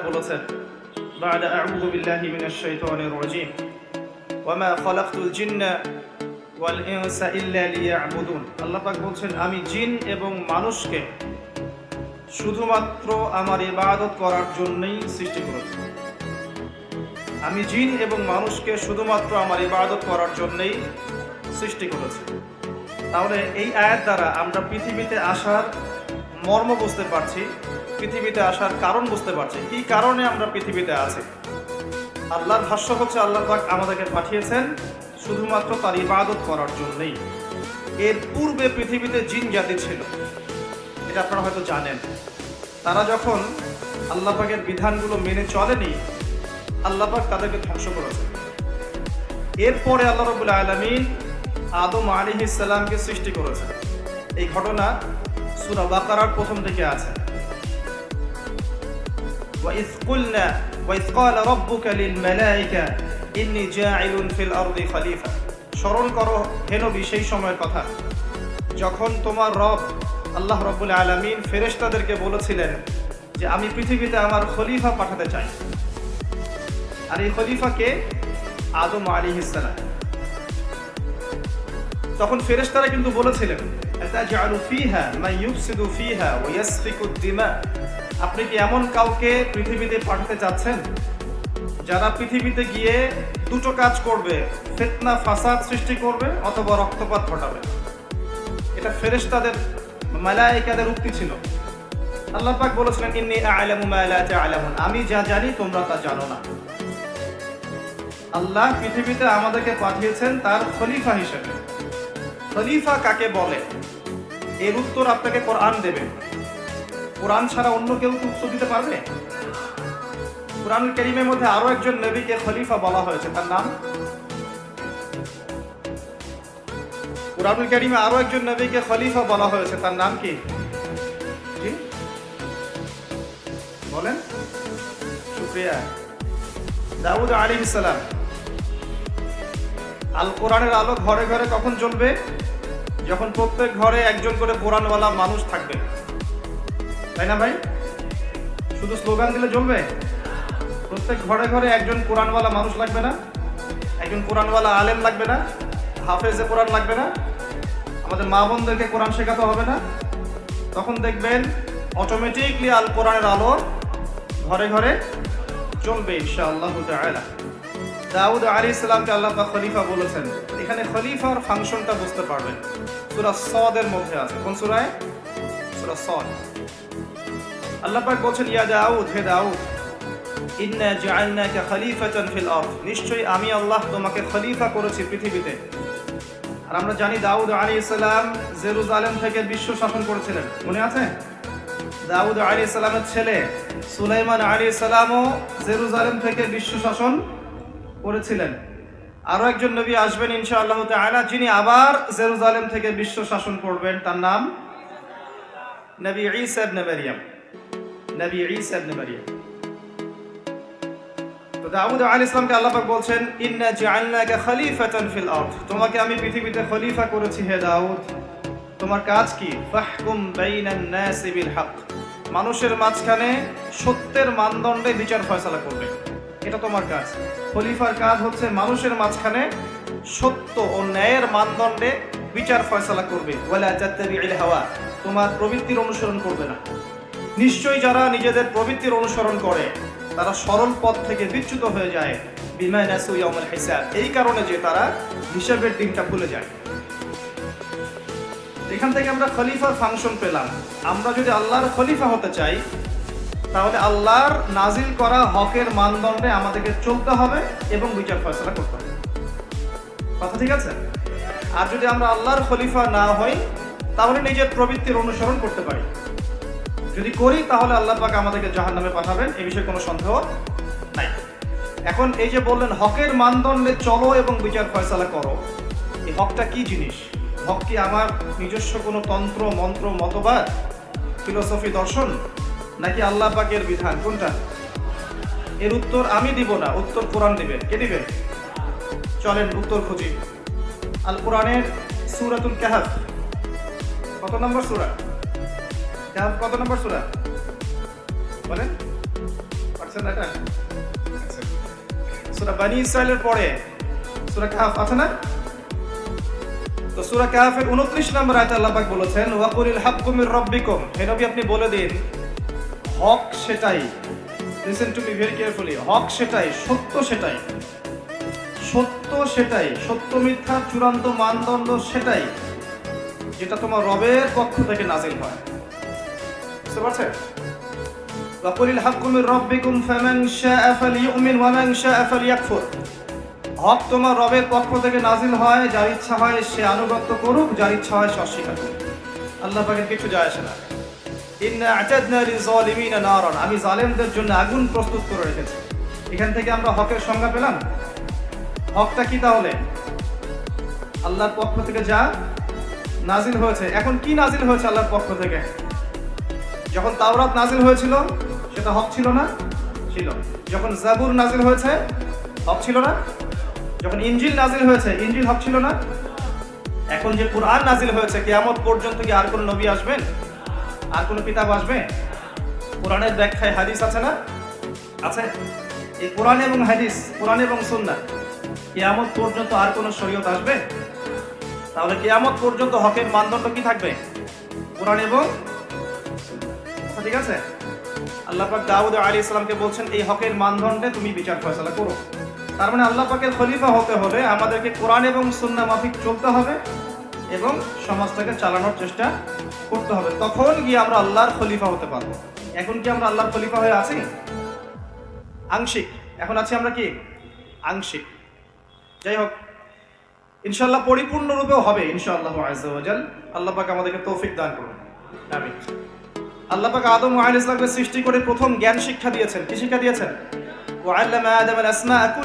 বলেছেন بعد أعوذ بالله من الشيطان الرجيم وما خلقت الجن والإنس إلا ليعبدون আল্লাহ পাক বলছেন আমি জিন এবং মানুষকে শুধুমাত্র আমার ইবাদত করার জন্যই সৃষ্টি করেছি আমি জিন এবং মানুষকে শুধুমাত্র আমার ইবাদত করার জন্যই সৃষ্টি করেছি তাহলে এই আয়াত দ্বারা আমরা পৃথিবীতে আসার মর্ম বুঝতে পারছি পৃথিবীতে আসার কারণ বুঝতে পারছি। কি কারণে আমরা পৃথিবীতে আছি? আল্লাহর ভাষ্য হচ্ছে আল্লাহ পাক আমাদেরকে পাঠিয়েছেন শুধুমাত্র তার ইবাদত করার জন্যই। এর পূর্বে পৃথিবীতে জিন জাতি ছিল। এটা আপনারা হয়তো জানেন। তারা যখন আল্লাহ পাকের বিধানগুলো মেনে চলেনি, আল্লাহ পাক তাদেরকে ধ্বংস করেছে। এরপরে আল্লাহ রবুল আলমিন আদম আলী ইসাল্লামকে সৃষ্টি করেছে এই ঘটনা সুরা বাকারার প্রথম থেকে আছে। وإذ قلنا وإذ قال ربك للملائكة إني جاعل في الأرض خليفة স্মরণ করো হে নবী সেই সময়ের কথা যখন তোমার রব আল্লাহ রব্বুল আলমিন ফেরেশতাদেরকে বলেছিলেন যে আমি পৃথিবীতে আমার খলিফা পাঠাতে চাই আর এই খলিফাকে আদম আলী ইসালাম তখন ফেরেশতারা কিন্তু বলেছিলেন আতাজআলু ফীহা আপনি কি এমন কাউকে পৃথিবীতে পাঠাতে চাচ্ছেন? যারা পৃথিবীতে গিয়ে দুটো কাজ করবে, ফিতনা ফাসাদ সৃষ্টি করবে অথবা রক্তপাত ঘটাবে? এটা ফেরেশতাদের, মালায়েকাদের উক্তি ছিল। আল্লাহ পাক বলেছিলেন, ইন্নী আ'লামু মা লা তা'লামুন আমি যা জানি, তোমরা তা জানো না। আল্লাহ পৃথিবীতে আমাদেরকে পাঠিয়েছেন তার খলিফা হিসেবে। খলিফা কাকে বলে? এর উত্তর আপনাকে কোরআন দেবে। কোরআন ছাড়া অন্য কেউ কি উত্তর দিতে পারবে? কোরআন করিমের মধ্যে আরও একজন নবীকে খলিফা বলা হয়েছে, তার নাম? কোরআনুল করিমে আরও একজন নবীকে খলিফা বলা হয়েছে, তার নাম কি? বলেন। শুক্রিয়া দাউদ আলী ইসালাম আল কোরআনের আলো ঘরে ঘরে কখন জ্বলবে? যখন প্রত্যেক ঘরে একজন করে কোরআনওয়ালা মানুষ থাকবে। তাই না ভাই? শুধু স্লোগান দিলে জ্বলবে প্রত্যেক ঘরে ঘরে একজন কোরআনওয়ালা মানুষ লাগবে না? একজন কোরআনওয়ালা আলেম লাগবে না? হাফেজে কোরআন লাগবে না? আমাদের মা বোনদেরকে কোরআন শেখাতে হবে না? তখন দেখবেন অটোমেটিকলি আল কোরআনের আলো ঘরে ঘরে চলবে ইনশাআল্লাহ তাআলা। দাউদ আলী ইসলামকে আল্লাহ পাক খলিফা বলেছেন। এখানে খলিফার ফাংশনটা বুঝতে পারবেন। সূরা সদের মধ্যে আছে। কোন সূরায়? সূরা সদ। আল্লাহ পাক বলছেন, ইয়া দাউদ, হে দাউদ, ইন্না জাআলনাকা খলিফাতান ফিল নিশ্চয়ই আমি আল্লাহ তোমাকে খলিফা করেছি পৃথিবীতে। আর আমরা জানি দাউদ আলী ইসলাম জেরুজালেম থেকে বিশ্ব শাসন করেছিলেন। মনে আছে? দাউদ আলী ইসলামের ছেলে সুলাইমান আলী ইসলামও জেরুজালেম থেকে বিশ্ব শাসন করেছিলেন। আরও একজন নবী আসবেন ইনশা ইনশাআল্লাহ তাআলা, যিনি আবার জেরুজালেম থেকে বিশ্ব শাসন করবেন। তার নাম নবী ঈসা ইবনে মারইয়াম নবী ঈসা ইবনে মারইয়াম তো দাউদ আলাইহিস আল্লাহ পাক ইন্না জাআলনাকা খলিফাতান ফিল আরদ। তোমাকে আমি পৃথিবীতে খলিফা করেছি হে দাউদ। তোমার কাজ কি? ফাহকুম বাইনান নাসি বিল হক। মানুষের মাঝখানে সত্যের মানদণ্ডে বিচার ফয়সালা করবে। এটা তোমার কাজ। খলিফার কাজ হচ্ছে মানুষের মাঝখানে সত্য ও ন্যায়ের মানদণ্ডে বিচার ফয়সালা করবে। ওয়ালা হাওয়া। তোমার প্রবৃত্তির অনুসরণ করবে না। নিশ্চয়ই যারা নিজেদের প্রবৃত্তির অনুসরণ করে, তারা সরল পথ থেকে বিচ্যুত হয়ে যায়, বিমা নাসু ইয়াউমুল হিসাব। এই কারণে যে তারা হিসাবের দিনটা ভুলে যায়। এখান থেকে আমরা খলিফার ফাংশন পেলাম। আমরা যদি আল্লাহর খলিফা হতে চাই, তাহলে আল্লাহর নাজিল করা হকের মানদণ্ডে আমাদেরকে চলতে হবে এবং বিচার ফয়সলা করতে হবে। কথা ঠিক আছে? আর যদি আমরা আল্লাহর খলিফা না হই, তাহলে নিজের প্রবৃত্তির অনুসরণ করতে পারি। যদি করি তাহলে আল্লাহ পাক আমাদেরকে জাহান নামে পাঠাবেন, এ বিষয়ে কোনো সন্দেহ নাই। এখন এই যে বললেন, হকের মানদণ্ডে চলো এবং বিচার ফয়সালা করো। এই হকটা কি জিনিস? হক কি আমার নিজস্ব কোনো তন্ত্র, মন্ত্র, মতবাদ ফিলোসফি দর্শন? নাকি আল্লাহ পাকের বিধান? কোনটা? এর উত্তর আমি দিব না, উত্তর কোরআন দিবেন কে দিবেন চলেন, উত্তর খুঁজি। আল কোরআনের সুরাতুল কাহাফ। কত নম্বর সুরা? কত নম্বর সুরা? বলেন। আছেন এটা? সুরা বানি ইসরায়েলের পরে, সুরা কাহাফ আছে না? তো সুরা কাহাফের 29 নম্বর বলেছেন মির হে নবী, আপনি বলে দিন, হক সেটাই। Listen to me very carefully হক সেটাই, সত্য সেটাই। সত্য সেটাই, সত্য মিথ্যার চূড়ান্ত মানদণ্ড সেটাই, যেটা তোমার রবের পক্ষ থেকে নাজিল হয়। বুঝতে পারছেন? হক তোমার রবের পক্ষ থেকে নাজিল হয়, যার ইচ্ছা হয় সে আনুগত্য করুক, যার ইচ্ছা হয় সে অস্বীকার করুক। আল্লাহ পাকের কিছু যায় আসে না। ইন্না আতাদনা লিজালিমিনা নারান। আমি জালেমদের জন্য আগুন প্রস্তুত করে রেখেছি। এখান থেকে আমরা হকের সংজ্ঞা পেলাম? হকটা কি তাহলে? আল্লাহর পক্ষ থেকে যা নাজিল হয়েছে। এখন কি নাজিল হয়েছে আল্লাহর পক্ষ থেকে? যখন তাওরাত নাজিল হয়েছিল, সেটা হক ছিল না? ছিল। যখন জাবুর নাজিল হয়েছে, হক ছিল না? যখন ইঞ্জিল নাজিল হয়েছে ইঞ্জিল হক ছিল না? এখন যে কোরআন নাজিল হয়েছে, কেয়ামত পর্যন্ত কি আর কোন নবী আসবেন আর কোন কিতাব আসবে? কোরআনের ব্যাখ্যায় হাদিস আছে না? আছে? এই কোরআন এবং হাদিস, কোরআন এবং সুন্নাহ, কেয়ামত পর্যন্ত আর কোন শরীয়ত আসবে? তাহলে কেয়ামত পর্যন্ত হকের মানদণ্ড কি থাকবে? কোরআন এবং ঠিক আছে? আল্লাহ পাক দাউদ আলী ইসলামকে বলছেন, এই হকের মানদণ্ডে তুমি বিচার ফয়সালা করো। তার মানে আল্লাহ পাকের খলিফা হতে হলে আমাদেরকে কোরআন এবং সুন্নাহ মাফিক চলতে হবে এবং সমাজটাকে চালানোর চেষ্টা করতে হবে। তখন গিয়ে আমরা আল্লাহর খলিফা হতে পারব। এখন কি আমরা আল্লাহর খলিফা হয়ে আছি? আংশিক। এখন আছি আমরা কি? আংশিক। যাই হোক ইনশাল্লাহ পরিপূর্ণরূপেও হবে ইনশাআল্লাহ আল্লাহ পাক আমাদেরকে তৌফিক দান করুন। আমিন। আল্লাহ পাক আদম ওয়া আলাইহিস সালামকে সৃষ্টি করে প্রথম জ্ঞান শিক্ষা দিয়েছেন। কি শিক্ষা দিয়েছেন? আল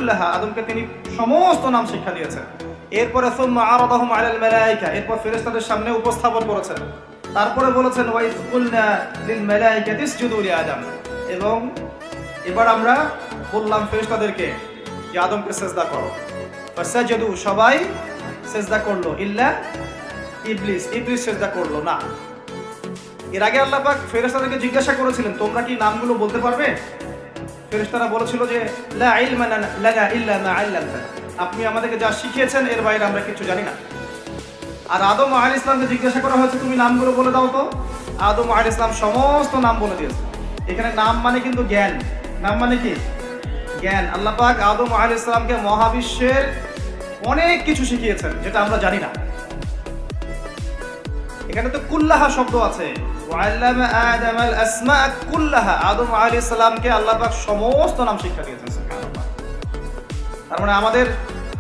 আদমকে তিনি সমস্ত নাম শিক্ষা দিয়েছেন। এরপরে এরপর সামনে উপস্থাপন করেছেন। তারপরে বলেছেন আদম। এবং এবার আমরা বললাম ফেরেশতাদেরকে যে, আদমকে সেজদা করো। সবাই সেজদা করল। ইল্লা ইবলিস। ইবলিস করল না। এর আগে আল্লাহ পাক ফেরেশতাদেরকে জিজ্ঞাসা করেছিলেন, তোমরা কি নামগুলো বলতে পারবে? ফেরেশতারা বলেছিল যে আপনি আমাদেরকে যা শিখিয়েছেন, এর বাইরে আমরা কিছু জানি না। আর আদম আল ইসলামকে জিজ্ঞাসা করা হয়েছে, তুমি নামগুলো বলে দাও তো। আদম আল ইসলাম সমস্ত নাম বলে দিয়েছে। এখানে নাম মানে কিন্তু জ্ঞান। নাম মানে কি? জ্ঞান। আল্লাহ পাক আদম আল ইসলামকে মহাবিশ্বের অনেক কিছু শিখিয়েছেন, যেটা আমরা জানি না। এখানে তো কুল্লাহা শব্দ আছে। আদম আল আল্লাহ পাক সমস্ত নাম শিক্ষা দিয়েছেন তার মানে আমাদের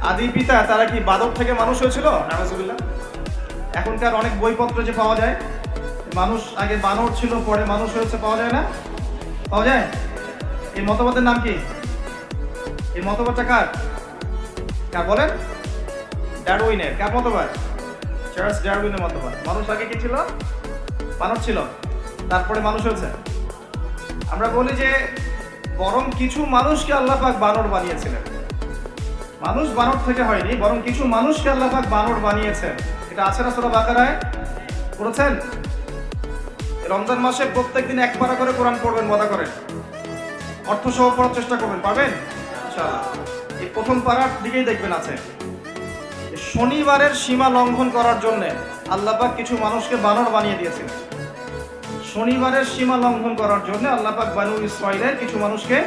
আদি পিতা, তারা কি বাদর থেকে মানুষ হয়েছিল? এখনকার অনেক বইপত্র যে পাওয়া যায়, মানুষ আগে বানর ছিল, পরে মানুষ হয়েছে, পাওয়া যায় না? পাওয়া যায়? এই মতবাদের নাম কি? এই মতবাদটা কার? কার বলেন? ডারউইনের। কার মতবাদ? চার্লস ডারউইনের মতবাদ মানুষ আগে কি ছিল? বানর ছিল। তারপরে মানুষ হয়েছে। আমরা বলি যে, বরং কিছু মানুষকে আল্লাহ পাক বানর বানিয়েছিলেন। মানুষ বানর থেকে হয়নি, বরং কিছু মানুষকে আল্লাহ পাক বানর বানিয়েছেন। এটা আছে না সূরা বাকারায়? পড়েছেন? রমজান মাসে প্রত্যেকদিন এক পারা করে কোরআন পড়বেন, মজা করেন। অর্থ সহ পড়ার চেষ্টা করবেন, পারবেন? ইনশাআল্লাহ। এই প্রথম পাড়ার দিকেই দেখবেন আছে। শনিবারের সীমা লঙ্ঘন করার জন্য আল্লাপাক কিছু মানুষকে বানর বানিয়ে দিয়েছেন শনিবারের সীমা লঙ্ঘন করার জন্য আল্লাপাক বানু ইসরায়েলের কিছু মানুষকে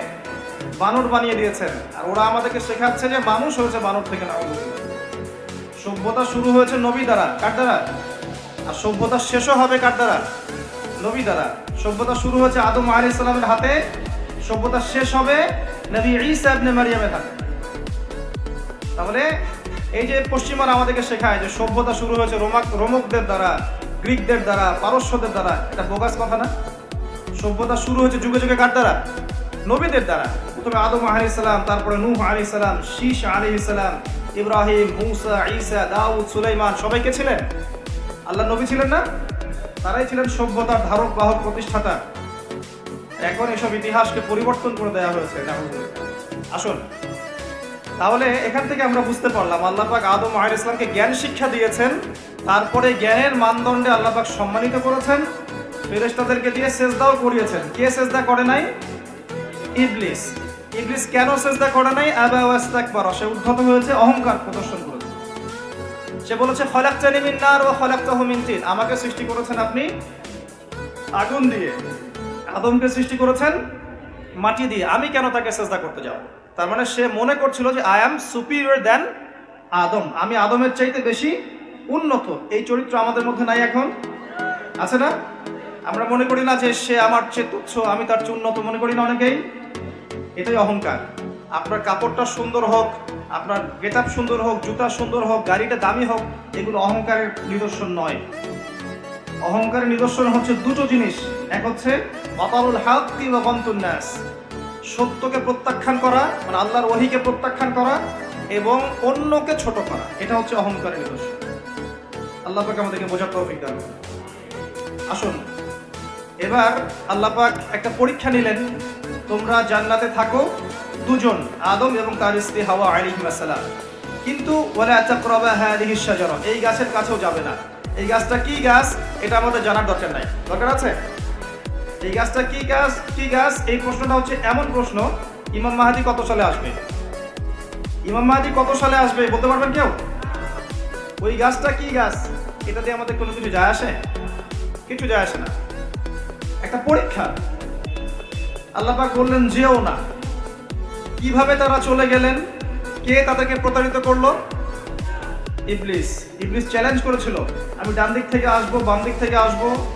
বানর বানিয়ে দিয়েছেন। আর ওরা আমাদেরকে শেখাচ্ছে যে মানুষ হয়েছে বানর থেকে না সভ্যতা শুরু হয়েছে নবী দ্বারা। কার দ্বারা? আর সভ্যতা শেষও হবে কার দ্বারা? নবী দ্বারা। সভ্যতা শুরু হয়েছে আদম আলী ইসলামের হাতে। সভ্যতা শেষ হবে নবী ঈসা ইবনে মারিয়ামের হাতে। তাহলে এই যে পশ্চিমারা আমাদেরকে শেখায় যে সভ্যতা শুরু হয়েছে রোমাক রোমকদের দ্বারা, গ্রিকদের দ্বারা, পারস্যদের দ্বারা, এটা বোগাস কথা না? সভ্যতা শুরু হয়েছে যুগে যুগে কার দ্বারা? নবীদের দ্বারা। প্রথমে আদম আলি তারপরে নূহ আলি সালাম শীষ আলি সালাম, ইব্রাহিম, মুসা, ঈসা, দাউদ, সুলাইমান সবাইকে ছিলেন? আল্লাহ নবী ছিলেন না? তারাই ছিলেন সভ্যতার ধারক, বাহক, প্রতিষ্ঠাতা। এখন এসব ইতিহাসকে পরিবর্তন করে দেওয়া হয়েছে আসুন। তাহলে এখান থেকে আমরা বুঝতে পারলাম আল্লাহ পাক আদম আহ ইসলামকে জ্ঞান শিক্ষা দিয়েছেন, তারপরে জ্ঞানের মানদণ্ডে আল্লাহ পাক সম্মানিত করেছেন, ফেরেশতাদেরকে দিয়ে সেজদাও করিয়েছেন। কে সেজদা করে নাই? ইবলিস। ইবলিস কেন সেজদা করে নাই? আবা ওয়াস্তাকবার সে উদ্ধত হয়েছে, অহংকার প্রদর্শন করেছে। সে বলেছে, খলাকতানি মিন নার ওয়া খলাকতাহু মিন তিন। আমাকে সৃষ্টি করেছেন আপনি? আগুন দিয়ে। আদমকে সৃষ্টি করেছেন? মাটি দিয়ে। আমি কেন তাকে সেজদা করতে যাব? তার মানে সে মনে করছিল যে I am superior than Adam. আমি আদমের চাইতে বেশি উন্নত। এই চরিত্র আমাদের মধ্যে নাই এখন। আছে না? আমরা মনে করি না যে সে আমার চেয়ে তুচ্ছ, আমি তার চেয়ে উন্নত মনে করি না অনেকেই। এটাই অহংকার। আপনার কাপড়টা সুন্দর হোক, আপনার গেট সুন্দর হোক, জুতা সুন্দর হোক, গাড়িটা দামি হোক, এগুলো অহংকারের নিদর্শন নয়। অহংকারের নিদর্শন হচ্ছে দুটো জিনিস। এক হচ্ছে বাতারুল হাক্কি ওয়া গমতুন নাস। সত্যকে প্রত্যাখ্যান করা মানে আল্লাহর ওহিকে প্রত্যাখ্যান করা এবং অন্যকে ছোট করা। এটা হচ্ছে অহংকারের নিদর্শন। আল্লাহ আমাদেরকে বোঝার তৌফিক দান আসুন, এবার আল্লাহ পাক একটা পরীক্ষা নিলেন। তোমরা জান্নাতে থাকো, দুজন, আদম এবং তার স্ত্রী হাওয়া আলাইহিস সালাম কিন্তু ওয়ালা তাকরাবা হ্যাঁ এই গাছের কাছেও যাবে না। এই গাছটা কি গাছ? এটা আমাদের জানার দরকার নাই। দরকার আছে? এই গাছটা কি গাছ? কি গাছ? এই প্রশ্নটা হচ্ছে এমন প্রশ্ন, ইমাম মাহাদি কত সালে আসবে? ইমাম মাহাদি কত সালে আসবে বলতে পারবেন কেউ? ওই গাছটা কি গাছ? এটা দিয়ে আমাদের কোনো কিছু যায় আসে? কিছু যায় আসে না। একটা পরীক্ষা। আল্লাপাক বললেন, যেও না। কীভাবে তারা চলে গেলেন? কে তাদেরকে প্রতারিত করল? ইবলিস। ইবলিস চ্যালেঞ্জ করেছিল। আমি ডান দিক থেকে আসব, বাম দিক থেকে আসব।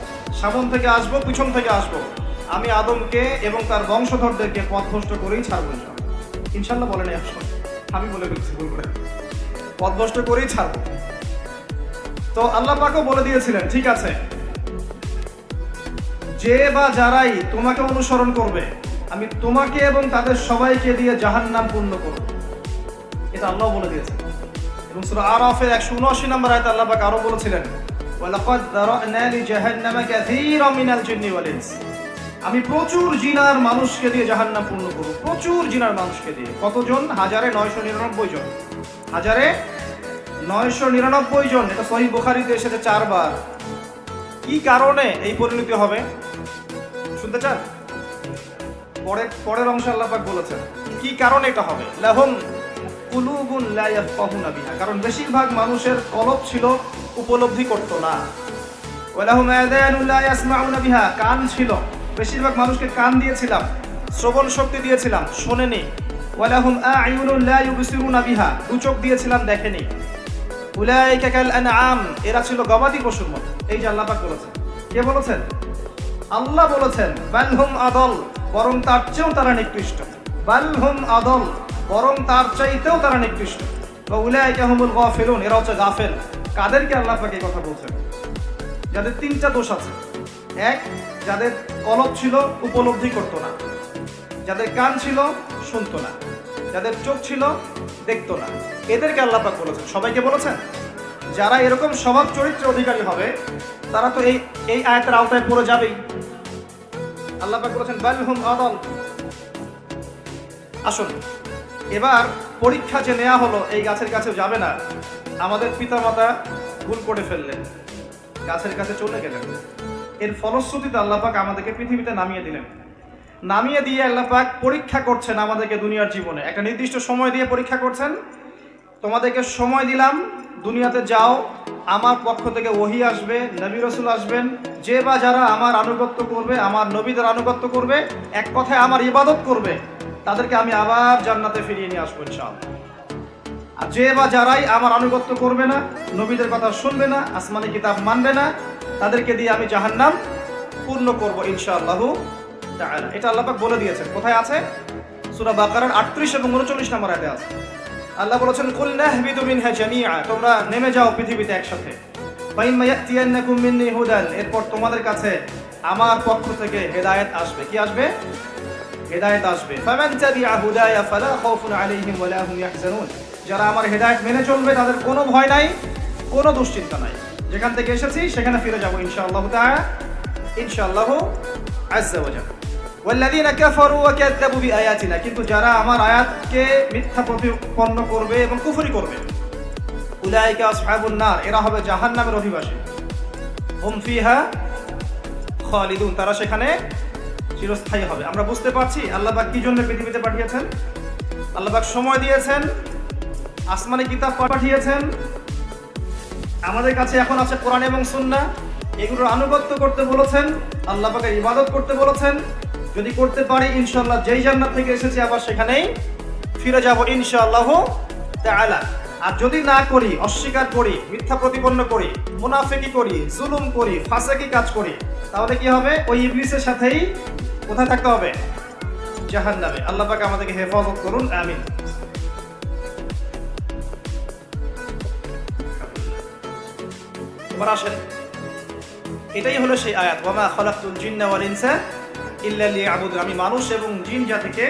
সামন থেকে আসব, পিছন থেকে আসব। আমি আদমকে এবং তার বংশধরদেরকে পথভ্রষ্ট করেই ছাড়বো ইনশাল্লাহ। বলেন একশো আমি বলে ফেলছি ভুল করে। পথভ্রষ্ট করেই ছাড়বো। তো আল্লাহ পাকও বলে দিয়েছিলেন, ঠিক আছে। যে বা যারাই তোমাকে অনুসরণ করবে, আমি তোমাকে এবং তাদের সবাইকে দিয়ে জাহান নাম পূর্ণ করব। এটা আল্লাহ বলে দিয়েছেন। এবং সূরা আরাফের 179 নম্বর আয়াতে আল্লাহ পাক আরও বলেছিলেন ওয়ালাকাদ দারানা লিজাহান্নামা কাসীরাম মিনাল জিন্নি আমি প্রচুর জিনার মানুষকে দিয়ে জাহান্নাম পূর্ণ করব। প্রচুর জিনার মানুষকে দিয়ে। কতজন? হাজারে 999 জন। হাজারে 999 জন। এটা সহিহ বুখারীতে এসেছে চারবার। কি কারণে এই পরিণতি হবে? শুনতে চান? পরের পরের অংশ আল্লাহ বলেছেন, কি কারণে এটা হবে? লাহুম কুলুবুন লা ইয়াফকাহুনা বিহা। কারণ বেশিরভাগ মানুষের কলব ছিল উপলব্ধি করতো না। কান ছিল। বেশিরভাগ মানুষকে কান দিয়েছিলাম, শ্রবণ শক্তি দিয়েছিলাম, শোনেনি। গবাদি এই বলেছেন। আল্লাহ বলেছেন আদল তার চেয়েও তারা নিকৃষ্ট। আদল তার চাইতেও তারা নিকৃষ্ট। এরা হচ্ছে গাফেল। কাদেরকে আল্লাহ পাক এই কথা বলছেন? যাদের তিনটা দোষ আছে। এক, যাদের কলব ছিল, উপলব্ধি করতো না। যাদের কান ছিল, শুনতো না। যাদের চোখ ছিল, দেখতো না। এদেরকে আল্লাহ পাক বলেছেন। সবাইকে বলেছেন? যারা এরকম স্বভাব চরিত্রের অধিকারী হবে, তারা তো এই এই আয়াতের আওতায় পড়ে যাবেই। আল্লাহ পাক বলেছেন বালহুম আদল। আসুন, এবার পরীক্ষা যে নেওয়া হলো, এই গাছের কাছে যাবে না। আমাদের পিতামাতা ভুল করে ফেললেন, গাছের কাছে চলে গেলেন। এর ফলশ্রুতিতে আল্লাহ পাক আমাদেরকে পৃথিবীতে নামিয়ে দিলেন। নামিয়ে দিয়ে আল্লাহ পাক পরীক্ষা করছেন আমাদেরকে দুনিয়ার জীবনে। একটা নির্দিষ্ট সময় দিয়ে পরীক্ষা করছেন, তোমাদেরকে সময় দিলাম, দুনিয়াতে যাও, আমার পক্ষ থেকে ওহি আসবে, নবী রসুল আসবেন, যে বা যারা আমার আনুগত্য করবে, আমার নবীদের আনুগত্য করবে, এক কথায় আমার ইবাদত করবে, তাদেরকে আমি আবার জান্নাতে ফিরিয়ে নিয়ে আসব ইনশাআল্লাহ। যে বা যারাই আমার আনুগত্য করবে না, নবীদের কথা শুনবে না, আসমানি কিতাব মানবে না, তাদেরকে দিয়ে আমি জাহান্নাম পূর্ণ করব ইনশাআল্লাহু এটা আল্লাহ পাক বলে দিয়েছেন। কোথায় আছে? সূরা বাকারার 38 এবং 39 নম্বর আয়াতে আছে। আল্লাহ বলেছেন, কুল নাহবিতু মিনহা তোমরা নেমে যাও পৃথিবীতে একসাথে। এরপর তোমাদের কাছে আমার পক্ষ থেকে হেদায়েত আসবে। কি আসবে? হেদায়েত আসবে। ফামান ফালা যারা আমার হেদায়েত মেনে চলবে, তাদের কোনো ভয় নাই, কোনো দুশ্চিন্তা নাই। যেখান থেকে এসেছি, সেখানে ফিরে যাব ইনশাআল্লাহ ইনশাআল্লাহ কিন্তু যারা আমার আয়াতকে মিথ্যা প্রতিপন্ন করবে এবং কুফরি করবে এরা হবে জাহান্নামের অধিবাসী। হুম ফিহা খালিদুন। তারা সেখানে চিরস্থায়ী হবে। আমরা বুঝতে পারছি, আল্লাহ পাক কি জন্য পৃথিবীতে পাঠিয়েছেন? আল্লাহ পাক সময় দিয়েছেন আসমানি কিতাব পাঠিয়েছেন। আমাদের কাছে এখন আছে কোরআন এবং সুন্না। এগুলোর আনুগত্য করতে বলেছেন, আল্লাহ পাকের ইবাদত করতে বলেছেন। যদি করতে পারি, ইনশাআল্লাহ যেই জান্নাত থেকে এসেছি আবার সেখানেই ফিরে যাব ইনশাআল্লাহ তাআলা। আর যদি না করি, অস্বীকার করি, মিথ্যা প্রতিপন্ন করি, মুনাফিকি করি, জুলুম করি, ফাঁসাকি কাজ করি, তাহলে কি হবে? ওই ইবলিসের সাথেই কোথায় থাকতে হবে? জাহান্নামে। আল্লাহ পাক আমাদেরকে হেফাজত করুন, আমিন। এবার আসেন। এটাই হলো সেই আয়াত, ওয়ামা খালাকতুল জিন্না ওয়াল ইনসা ইল্লা লিয়াবুদুন। আমি মানুষ এবং জিন জাতিকে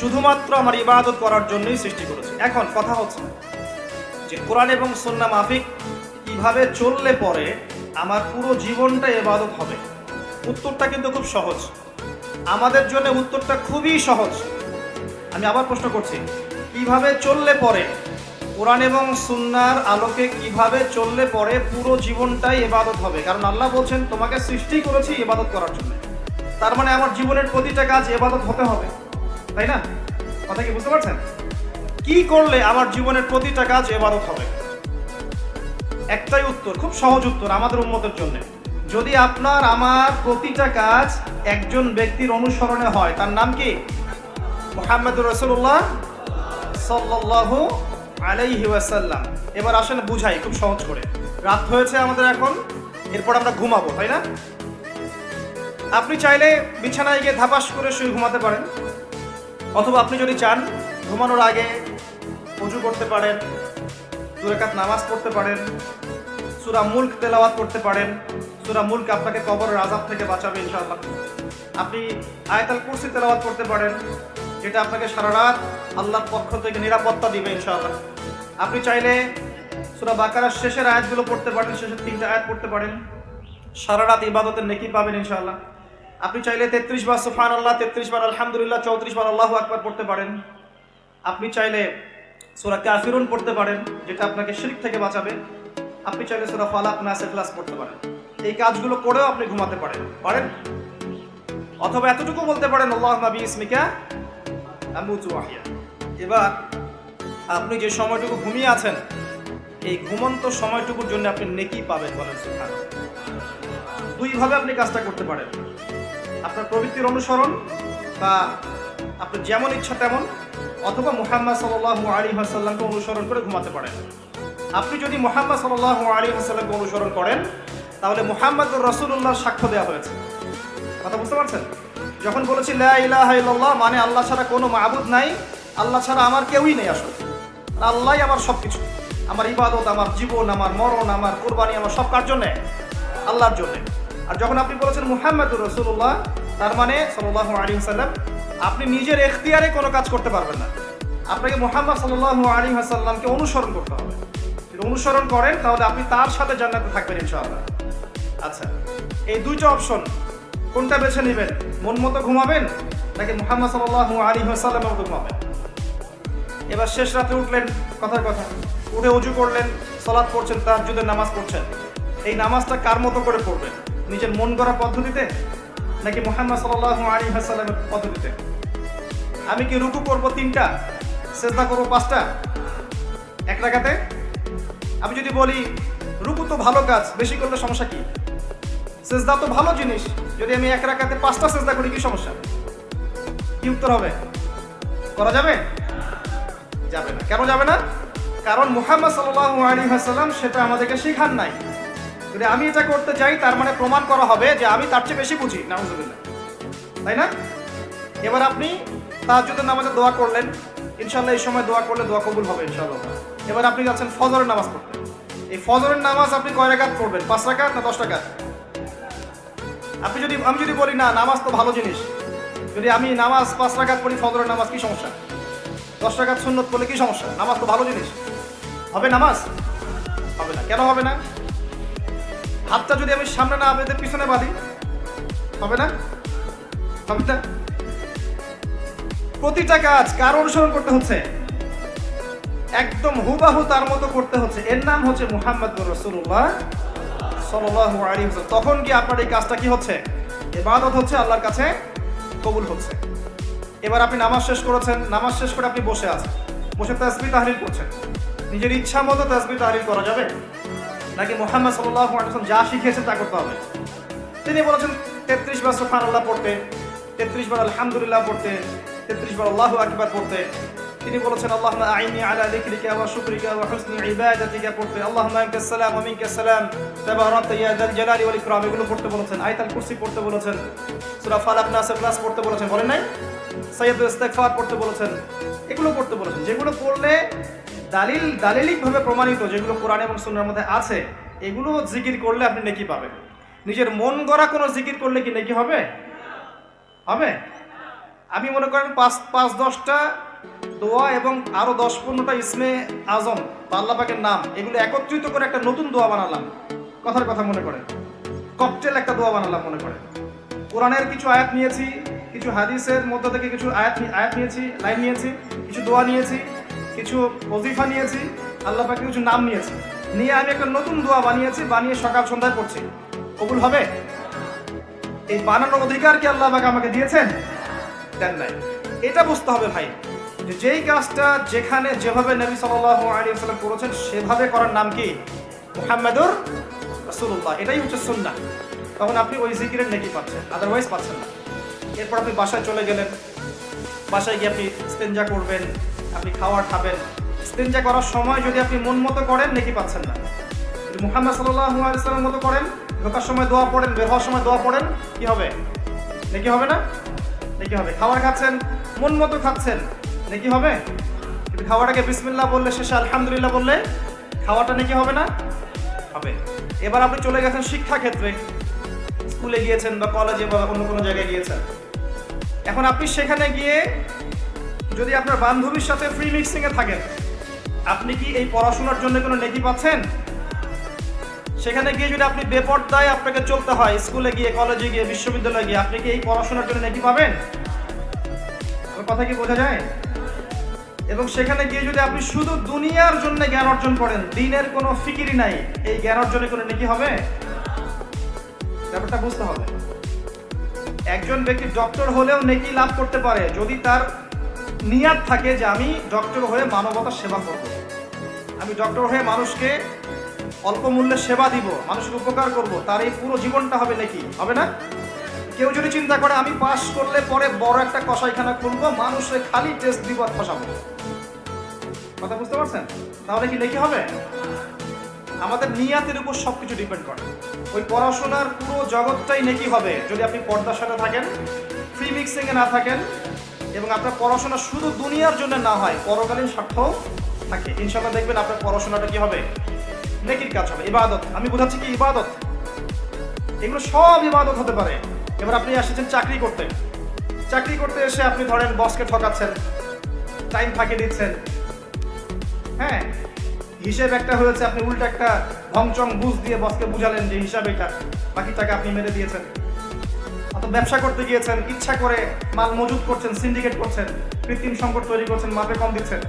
শুধুমাত্র আমার ইবাদত করার জন্যই সৃষ্টি করেছি। এখন কথা হচ্ছে যে কোরআন এবং সুন্নাহ মাফিক কীভাবে চললে পরে আমার পুরো জীবনটা এবাদত হবে? উত্তরটা কিন্তু খুব সহজ। আমাদের জন্য উত্তরটা খুবই সহজ। আমি আবার প্রশ্ন করছি, কীভাবে চললে পরে কোরআন এবং সুন্নার আলোকে কীভাবে চললে পরে পুরো জীবনটাই এবাদত হবে? কারণ আল্লাহ বলছেন, তোমাকে সৃষ্টি করেছি ইবাদত করার জন্য। তার মানে আমার জীবনের প্রতিটা কাজ এবাদত হতে হবে। তাই না? কথা কি বুঝতে পারছেন? কি করলে আমার জীবনের প্রতিটা কাজ এবাদত হবে? একটাই উত্তর, খুব সহজ উত্তর আমাদের উন্মতের জন্য। যদি আপনার, আমার প্রতিটা কাজ একজন ব্যক্তির অনুসরণে হয়, তার নাম কি? মোহাম্মদুর রসুল্লাহ সাল্লাল্লাহু আলাইহি ওয়াসাল্লাম। এবার আসেন বুঝাই, খুব সহজ করে। রাত হয়েছে আমাদের এখন, এরপর আমরা ঘুমাবো, তাই না? আপনি চাইলে বিছানায় গিয়ে ধাপাস করে শুয়ে ঘুমাতে পারেন। অথবা আপনি যদি চান, ঘুমানোর আগে উজু করতে পারেন দুরাকাত নামাজ পড়তে পারেন, সুরা মুল্ক তেলাওয়াত করতে পারেন, সুরা মুল্ক আপনাকে কবর রাজাব থেকে বাঁচাবে, ইনশাআল্লাহ। আপনি আয়তাল কুরসি তেলাওয়াত করতে পারেন, যেটা আপনাকে সারা রাত আল্লাহর পক্ষ থেকে নিরাপত্তা দিবে, ইনশাআল্লাহ। আপনি চাইলে সুরা বাকারার শেষের আয়াতগুলো পড়তে পারেন, শেষের তিনটা আয়াত পড়তে পারেন। সারা রাত ইবাদতের নেকি পাবেন ইনশাআল্লাহ। আপনি চাইলে তেত্রিশ বার সুফান আল্লাহ তেত্রিশ বার আলহামদুলিল্লাহ, চৌত্রিশ বার আল্লাহ আকবার পড়তে পারেন। আপনি চাইলে সুরা কাফিরুন পড়তে পারেন, যেটা আপনাকে শিরিক থেকে বাঁচাবে। আপনি চাইলে সুরা ফালাক নাসে ক্লাস পড়তে পারেন। এই কাজগুলো করেও আপনি ঘুমাতে পারেন। পারেন? অথবা এতটুকু বলতে পারেন আল্লাহ নবী ইসমিকা এবার আপনি যে সময়টুকু ঘুমিয়ে আছেন, এই ঘুমন্ত সময়টুকুর জন্য আপনি নেকি পাবেন বলেন দুইভাবে আপনি কাজটা করতে পারেন। আপনার প্রবৃত্তির অনুসরণ বা আপনার যেমন ইচ্ছা তেমন, অথবা মুহাম্মদ সাল্লাল্লাহু আলী হাসাল্লামকে অনুসরণ করে ঘুমাতে পারেন। আপনি যদি মুহাম্মদ সাল্লাল্লাহু আলী ওয়াসাল্লামকে অনুসরণ করেন, তাহলে মুহাম্মদুর রাসূলুল্লাহর সাক্ষ্য দেওয়া হয়েছে। কথা বুঝতে পারছেন? যখন বলেছি লা ইলাহা ইল্লাল্লাহ মানে আল্লাহ ছাড়া কোনো মাবুদ নাই, আল্লাহ ছাড়া আমার কেউই নেই আসলে। আর আল্লাহই আমার সব কিছু আমার ইবাদত, আমার জীবন, আমার মরণ, আমার কোরবানি, আমার সব কার জন্যে? আল্লাহর জন্যে। আর যখন আপনি বলেছেন মুহাম্মদুর রসুল্লাহ তার মানে সাল্লাহ আলী সাল্লাম আপনি নিজের এখতিয়ারে কোনো কাজ করতে পারবেন না। আপনাকে মোহাম্মদ সাল্লাহ আলী সাল্লামকে অনুসরণ করতে হবে। যদি অনুসরণ করেন, তাহলে আপনি তার সাথে জান্নাতে থাকবেন ইনশাআল্লাহ। আচ্ছা এই দুইটা অপশন, কোনটা বেছে নেবেন? মন মতো ঘুমাবেন, নাকি মোহাম্মদ সাল্লাহ আলী সাল্লামের মতো ঘুমাবেন? এবার শেষ রাতে উঠলেন, কথার কথা, উঠে উজু করলেন সলাৎ পড়ছেন তাহাজুদের নামাজ পড়ছেন। এই নামাজটা কার মতো করে পড়বেন? নিজের মন গড়া পদ্ধতিতে, নাকি মোহাম্মদ সাল্লাহ আলী হাসাল্লামের পদ্ধতিতে? আমি কি রুকু করব তিনটা? চেষ্টা করব পাঁচটা? এক রাখাতে আমি যদি বলি, রুকু তো ভালো কাজ, বেশি করলে সমস্যা কি? সেজদা তো ভালো জিনিস, যদি আমি এক রাখাতে পাঁচটা চেষ্টা করি, কি সমস্যা? কি উত্তর হবে? করা যাবে? যাবে না। কেন যাবে না? কারণ মুহাম্মদ সাল্লাহ আলী হাসাল্লাম সেটা আমাদেরকে শেখান নাই। যদি আমি এটা করতে চাই তার মানে প্রমাণ করা হবে যে আমি তার চেয়ে বেশি বুঝি। নাউজুবিল্লাহ। তাই না? এবার আপনি তাহাজ্জুদের নামাজে দোয়া করলেন। ইনশাল্লাহ এই সময় দোয়া করলে দোয়া কবুল হবে ইনশাআল্লাহ। এবার আপনি যাচ্ছেন ফজরের নামাজ পড়তে। এই ফজরের নামাজ আপনি কয় রাকাত পড়বেন? পাঁচ রাকাত না দশ টাকা আপনি যদি, আমি যদি বলি, না, নামাজ তো ভালো জিনিস। যদি আমি নামাজ পাঁচ রাকাত পড়ি, ফজরের নামাজ কি সমস্যা? দশ টাকার সুন্নত করলে কি সমস্যা? নামাজ তো ভালো জিনিস। হবে নামাজ? হবে না। কেন হবে না? হাতটা যদি আমি সামনে না বেঁধে পিছনে বাঁধি, হবে না? হবে না? প্রতিটা কাজ কার অনুসরণ করতে হচ্ছে? একদম হুবাহু তার মতো করতে হচ্ছে। এর নাম হচ্ছে মুহাম্মদ রসুল্লাহ সাল্লাহ তখন কি আপনার এই কাজটা কি হচ্ছে? এবাদত হচ্ছে, আল্লাহর কাছে কবুল হচ্ছে। এবার আপনি নামাজ শেষ করেছেন, নামাজ শেষ করে আপনি বসে আছেন। বসে তাসবি তাহরির করছেন। নিজের ইচ্ছা মতো তাসবি তাহরির করা যাবে? নাকি মোহাম্মদ আলাইহি যা শিখিয়েছেন তা করতে হবে? তিনি বলেছেন, তেত্রিশ বার সোফান আল্লাহ পড়তে, তেত্রিশ বার আলহামদুলিল্লাহ পড়তে, তেত্রিশ বার আল্লাহ আকবার পড়তে তিনি বলেছেন আল্লাহ আইনি আলা যিকরিকা ওয়া শুকরিকা ওয়া হুসনি ইবাদাতিকা। পড়তে, আল্লাহুম্মা আনকাস সালাম ওয়া মিনকাস সালাম। তাবারাকতা ইয়া যাল জালালি ওয়াল এগুলো পড়তে বলেছেন। আয়াতুল কুরসি পড়তে বলেছেন। সূরা ফালাক নাস ক্লাস পড়তে বলেছেন। বলেন নাই? সাইয়্যিদুল ইস্তিগফার পড়তে বলেছেন। এগুলো পড়তে বলেছেন। যেগুলো পড়লে দালিল, দালিলিকভাবে প্রমাণিত যেগুলো কোরআন এবং সুন্নাহর মধ্যে আছে, এগুলো জিকির করলে আপনি নেকি পাবেন। নিজের মন গড়া কোনো জিকির করলে কি নেকি হবে? হবে? আমি মনে করেন পাঁচ পাঁচ, দশটা দোয়া এবং আরও দশ পনেরোটা ইসমে আজম বা আল্লাহ পাকের নাম, এগুলো একত্রিত করে একটা নতুন দোয়া বানালাম। কথার কথা মনে করে ককটেল একটা দোয়া বানালাম মনে করে কোরআনের কিছু আয়াত নিয়েছি, কিছু হাদিসের মধ্যে থেকে কিছু আয়াত আয়াত নিয়েছি, লাইন নিয়েছি, কিছু দোয়া নিয়েছি, কিছু ওজিফা নিয়েছি আল্লাহ পাকের কিছু নাম নিয়েছি। নিয়ে আমি একটা নতুন দোয়া বানিয়েছি, বানিয়ে সকাল সন্ধ্যায় পড়ছি। কবুল হবে? এই বানানোর অধিকার কি আল্লাহ পাক আমাকে দিয়েছেন? দেন নাই। এটা বুঝতে হবে ভাই। যেই কাজটা যেখানে যেভাবে নবী সাল্লাল্লাহু আলাইহি ওয়াসাল্লাম করেছেন, সেভাবে করার নাম কি? মুহাম্মাদুর রাসূলুল্লাহ। এটাই হচ্ছে সুন্নাহ। তখন আপনি ওই জিকিরের নেকি পাচ্ছেন আদারওয়াইজ পাচ্ছেন না। এরপর আপনি বাসায় চলে গেলেন। বাসায় গিয়ে আপনি স্তেঞ্জা করবেন, আপনি খাওয়ার খাবেন। স্তেঞ্জা করার সময় যদি আপনি মন মতো করেন, নেকি পাচ্ছেন না। যদি মুহাম্মদ সাল্লাল্লাহু আলাইহি মতো করেন, ঢোকার সময় দোয়া পড়েন, বের হওয়ার সময় দোয়া পড়েন, কি হবে? নাকি হবে না? নাকি হবে। খাবার খাচ্ছেন, মন মতো খাচ্ছেন নাকি হবে? কিন্তু খাওয়াটাকে বিসমিল্লাহ বললে শেষে আলহামদুলিল্লাহ বললে খাওয়াটা নাকি হবে না? হবে। এবার আপনি চলে গেছেন শিক্ষা ক্ষেত্রে স্কুলে গিয়েছেন বা কলেজে বা অন্য কোনো জায়গায় গিয়েছেন। এখন আপনি সেখানে গিয়ে যদি আপনার বান্ধবীর সাথে ফ্রি মিক্সিং এ থাকেন, আপনি কি এই পড়াশোনার জন্য কোনো নেকি পাচ্ছেন? সেখানে গিয়ে যদি আপনি বেপরদায় আপনাকে চলতে হয়, স্কুলে গিয়ে কলেজে গিয়ে, বিশ্ববিদ্যালয়ে গিয়ে, আপনি কি এই পড়াশোনার জন্য নেকি পাবেন? কথা কি বোঝা যায়? এবং সেখানে গিয়ে যদি আপনি শুধু দুনিয়ার জন্য জ্ঞান অর্জন করেন, দিনের কোনো ফিকিরি নাই, এই জ্ঞান অর্জনে কোনো নাকি হবে? ব্যাপারটা বুঝতে হবে। একজন ব্যক্তি ডক্টর হলেও নেকি লাভ করতে পারে, যদি তার নিয়াত থাকে যে আমি ডক্টর হয়ে মানবতার সেবা করব। আমি ডক্টর হয়ে মানুষকে অল্প মূল্যে সেবা দিব মানুষের উপকার করব, তার এই পুরো জীবনটা হবে নাকি, হবে না? কেউ যদি চিন্তা করে, আমি পাস করলে পরে বড় একটা কষাইখানা খুলবো মানুষের খালি টেস্ট দিব ফসাবো কথা বুঝতে পারছেন? তাহলে কি নাকি হবে? আমাদের নিয়াতের উপর সবকিছু ডিপেন্ড করে। ওই পড়াশোনার পুরো জগৎটাই নেকি হবে, যদি আপনি পর্দার সাথে থাকেন ফ্রি মিক্সিং এ না থাকেন, এবং আপনার পড়াশোনা শুধু দুনিয়ার জন্য না হয়, পরকালীন স্বার্থও থাকে। ইনশাল্লাহ দেখবেন আপনার পড়াশোনাটা কি হবে? নেকির কাজ হবে। ইবাদত। আমি বোঝাচ্ছি কি ইবাদত? এগুলো সব ইবাদত হতে পারে। এবার আপনি এসেছেন চাকরি করতে। চাকরি করতে এসে আপনি ধরেন বসকে ঠকাচ্ছেন টাইম ফাঁকি দিচ্ছেন। হ্যাঁ হিসেব একটা হয়েছে, আপনি উল্টো একটা ভংচং বুঝ দিয়ে বসকে বুঝালেন যে হিসাব এটা, বাকি টাকা আপনি মেরে দিয়েছেন। অত ব্যবসা করতে গিয়েছেন, ইচ্ছা করে মাল মজুত করছেন সিন্ডিকেট করছেন, কৃত্রিম সংকট তৈরি করছেন, মাপে কম দিচ্ছেন।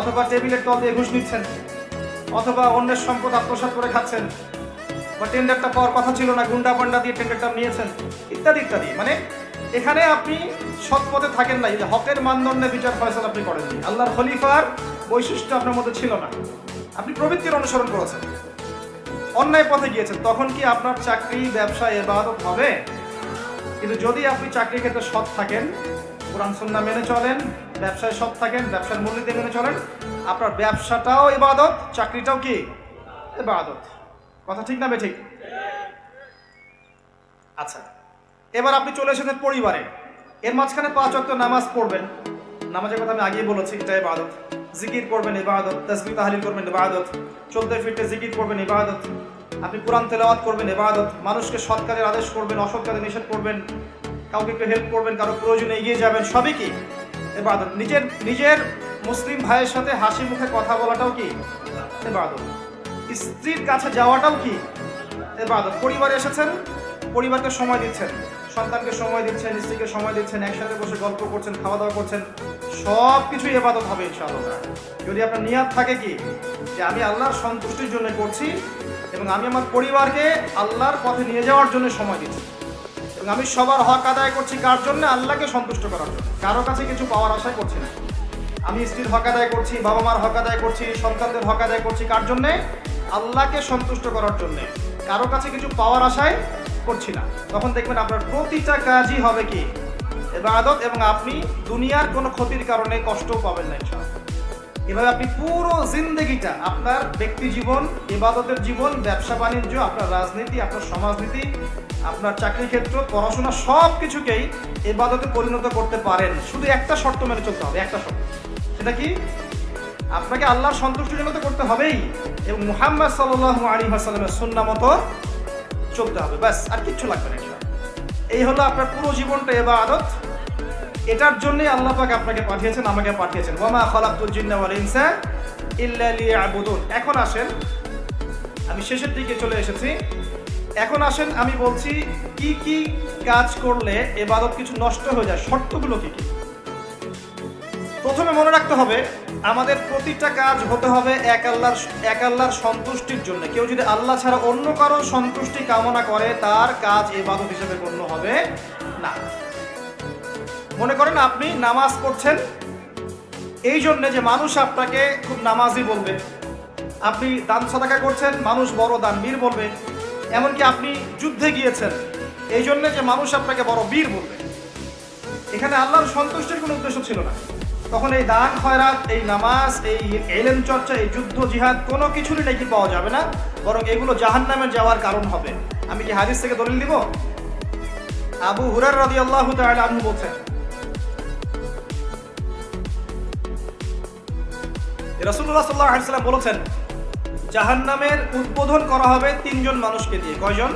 অথবা টেবিলের তল দিয়ে ঘুষ নিচ্ছেন। অথবা অন্যের সম্পদ আত্মসাৎ করে খাচ্ছেন। বা টেন্ডারটা পাওয়ার কথা ছিল না, গুন্ডা পান্ডা দিয়ে টেন্ডারটা নিয়েছেন, ইত্যাদি ইত্যাদি। মানে এখানে আপনি সৎ পথে থাকেন না, এই যে হকের মানদণ্ডে বিচার ফয়সালা আপনি করেননি। আল্লাহর খলিফার বৈশিষ্ট্য আপনার মধ্যে ছিল না। আপনি প্রবৃত্তির অনুসরণ করেছেন, অন্যায় পথে গিয়েছেন, তখন কি আপনার চাকরি, ব্যবসা, এবাদত হবে? কিন্তু যদি আপনি চাকরি ক্ষেত্রে সৎ থাকেন, কোরআন সন্না মেনে চলেন, ব্যবসায় সৎ থাকেন, ব্যবসার মূল্যতে মেনে চলেন, আপনার ব্যবসাটাও ইবাদত চাকরিটাও কি? ইবাদত কথা ঠিক না ঠিক আচ্ছা এবার আপনি চলে এসেছেন পরিবারে। এর মাঝখানে পাঁচ অক্ট নামাজ পড়বেন। নামাজের কথা আমি আগেই বলেছি এটা ইবাদত। জিকির করবেন, ইবাদত। তসবি তাহলিল করবেন, ইবাদত। চলতে ফিরতে জিকির করবেন, ইবাদত। আপনি কোরআন তেলাওয়াত করবেন, ইবাদত। মানুষকে সৎ কাজের আদেশ করবেন, অসৎ কাজে নিষেধ করবেন। কাউকে একটু হেল্প করবেন, কারও প্রয়োজনে এগিয়ে যাবেন, সবই কি? ইবাদত। নিজের নিজের মুসলিম ভাইয়ের সাথে হাসি মুখে কথা বলাটাও কি? ইবাদত। স্ত্রীর কাছে যাওয়াটাও কি? এবাদত পরিবারে এসেছেন, পরিবারকে সময় দিচ্ছেন, সন্তানকে সময় দিচ্ছেন, স্ত্রীকে সময় দিচ্ছেন, একসাথে বসে গল্প করছেন খাওয়া দাওয়া করছেন সব কিছুই এবাদত হবে ইনশাআল্লাহ। যদি আপনার নিয়াত থাকে কি? যে আমি আল্লাহর সন্তুষ্টির জন্য করছি এবং আমি আমার পরিবারকে আল্লাহর পথে নিয়ে যাওয়ার জন্য সময় দিচ্ছি। এবং আমি সবার হক আদায় করছি কার জন্য? আল্লাহকে সন্তুষ্ট করার জন্য। কারও কাছে কিছু পাওয়ার আশায় করছি না। আমি স্ত্রীর হক আদায় করছি বাবা মার হক আদায় করছি, সন্তানদের হক আদায় করছি কার জন্যে? আল্লাহকে সন্তুষ্ট করার জন্যে। কারও কাছে কিছু পাওয়ার আশায় করছি না। তখন দেখবেন আপনার প্রতিটা কাজই হবে কি? এবাদত এবং আপনি দুনিয়ার কোনো ক্ষতির কারণে কষ্টও পাবেন না এভাবে আপনি পুরো জিন্দগিটা আপনার ব্যক্তি জীবন, ইবাদতের জীবন, ব্যবসা, বাণিজ্য, আপনার রাজনীতি, আপনার সমাজনীতি, আপনার চাকরি ক্ষেত্র, পড়াশোনা সব কিছুকেই ইবাদতে পরিণত করতে পারেন। শুধু একটা শর্ত মেনে চলতে হবে, একটা শর্ত। সেটা কি? আপনাকে আল্লাহর সন্তুষ্টির জন্য তো করতে হবেই। এবং মুহাম্মদ সাল্লাহ আলী হাসালামের সুন্না মতো চলতে হবে। ব্যাস, আর কিচ্ছু লাগবে না। এই হলো আপনার পুরো জীবনটা এবার আদত এটার জন্যই আল্লাহ পাক আপনাকে পাঠিয়েছেন, আমাকে পাঠিয়েছেন। ওয়ামা খালাকতুল জিন্না ওয়াল ইনসা ইল্লা লিয়াবুদুন। এখন আসেন, আমি শেষের দিকে চলে এসেছি। এখন আসেন, আমি বলছি কি কি কাজ করলে এবাদত কিছু নষ্ট হয়ে যায়, শর্তগুলো কি কি? প্রথমে মনে রাখতে হবে আমাদের প্রতিটা কাজ হতে হবে এক আল্লাহর এক আল্লাহর সন্তুষ্টির জন্য। কেউ যদি আল্লাহ ছাড়া অন্য কারও সন্তুষ্টি কামনা করে, তার কাজ এবাদত হিসেবে গণ্য হবে না। মনে করেন আপনি নামাজ পড়ছেন, এই জন্য যে মানুষ আপনাকে খুব নামাজি বলবে। আপনি দান সদাকা করছেন, মানুষ বড় দানবীর বলবে। এমনকি আপনি যুদ্ধে গিয়েছেন, এই জন্যে যে মানুষ আপনাকে বড় বীর বলবে। এখানে আল্লাহর সন্তুষ্টির কোনো উদ্দেশ্য ছিল না। তখন এই দান, খয়রাত, এই নামাজ, এই এলেন চর্চা, এই যুদ্ধ, জিহাদ, কোনো কিছুরই নাকি পাওয়া যাবে না, বরং এগুলো জাহান্নামে যাওয়ার কারণ হবে। আমি কি হাদিস থেকে দলিল দিব? আবু হুরার রাদি আল্লাহ আনহু বলছেন রসুল্লাহ সাল্লাহ আলাইসাল্লাম বলেছেন, জাহান্নামের উদ্বোধন করা হবে তিনজন মানুষকে দিয়ে। কয়জন?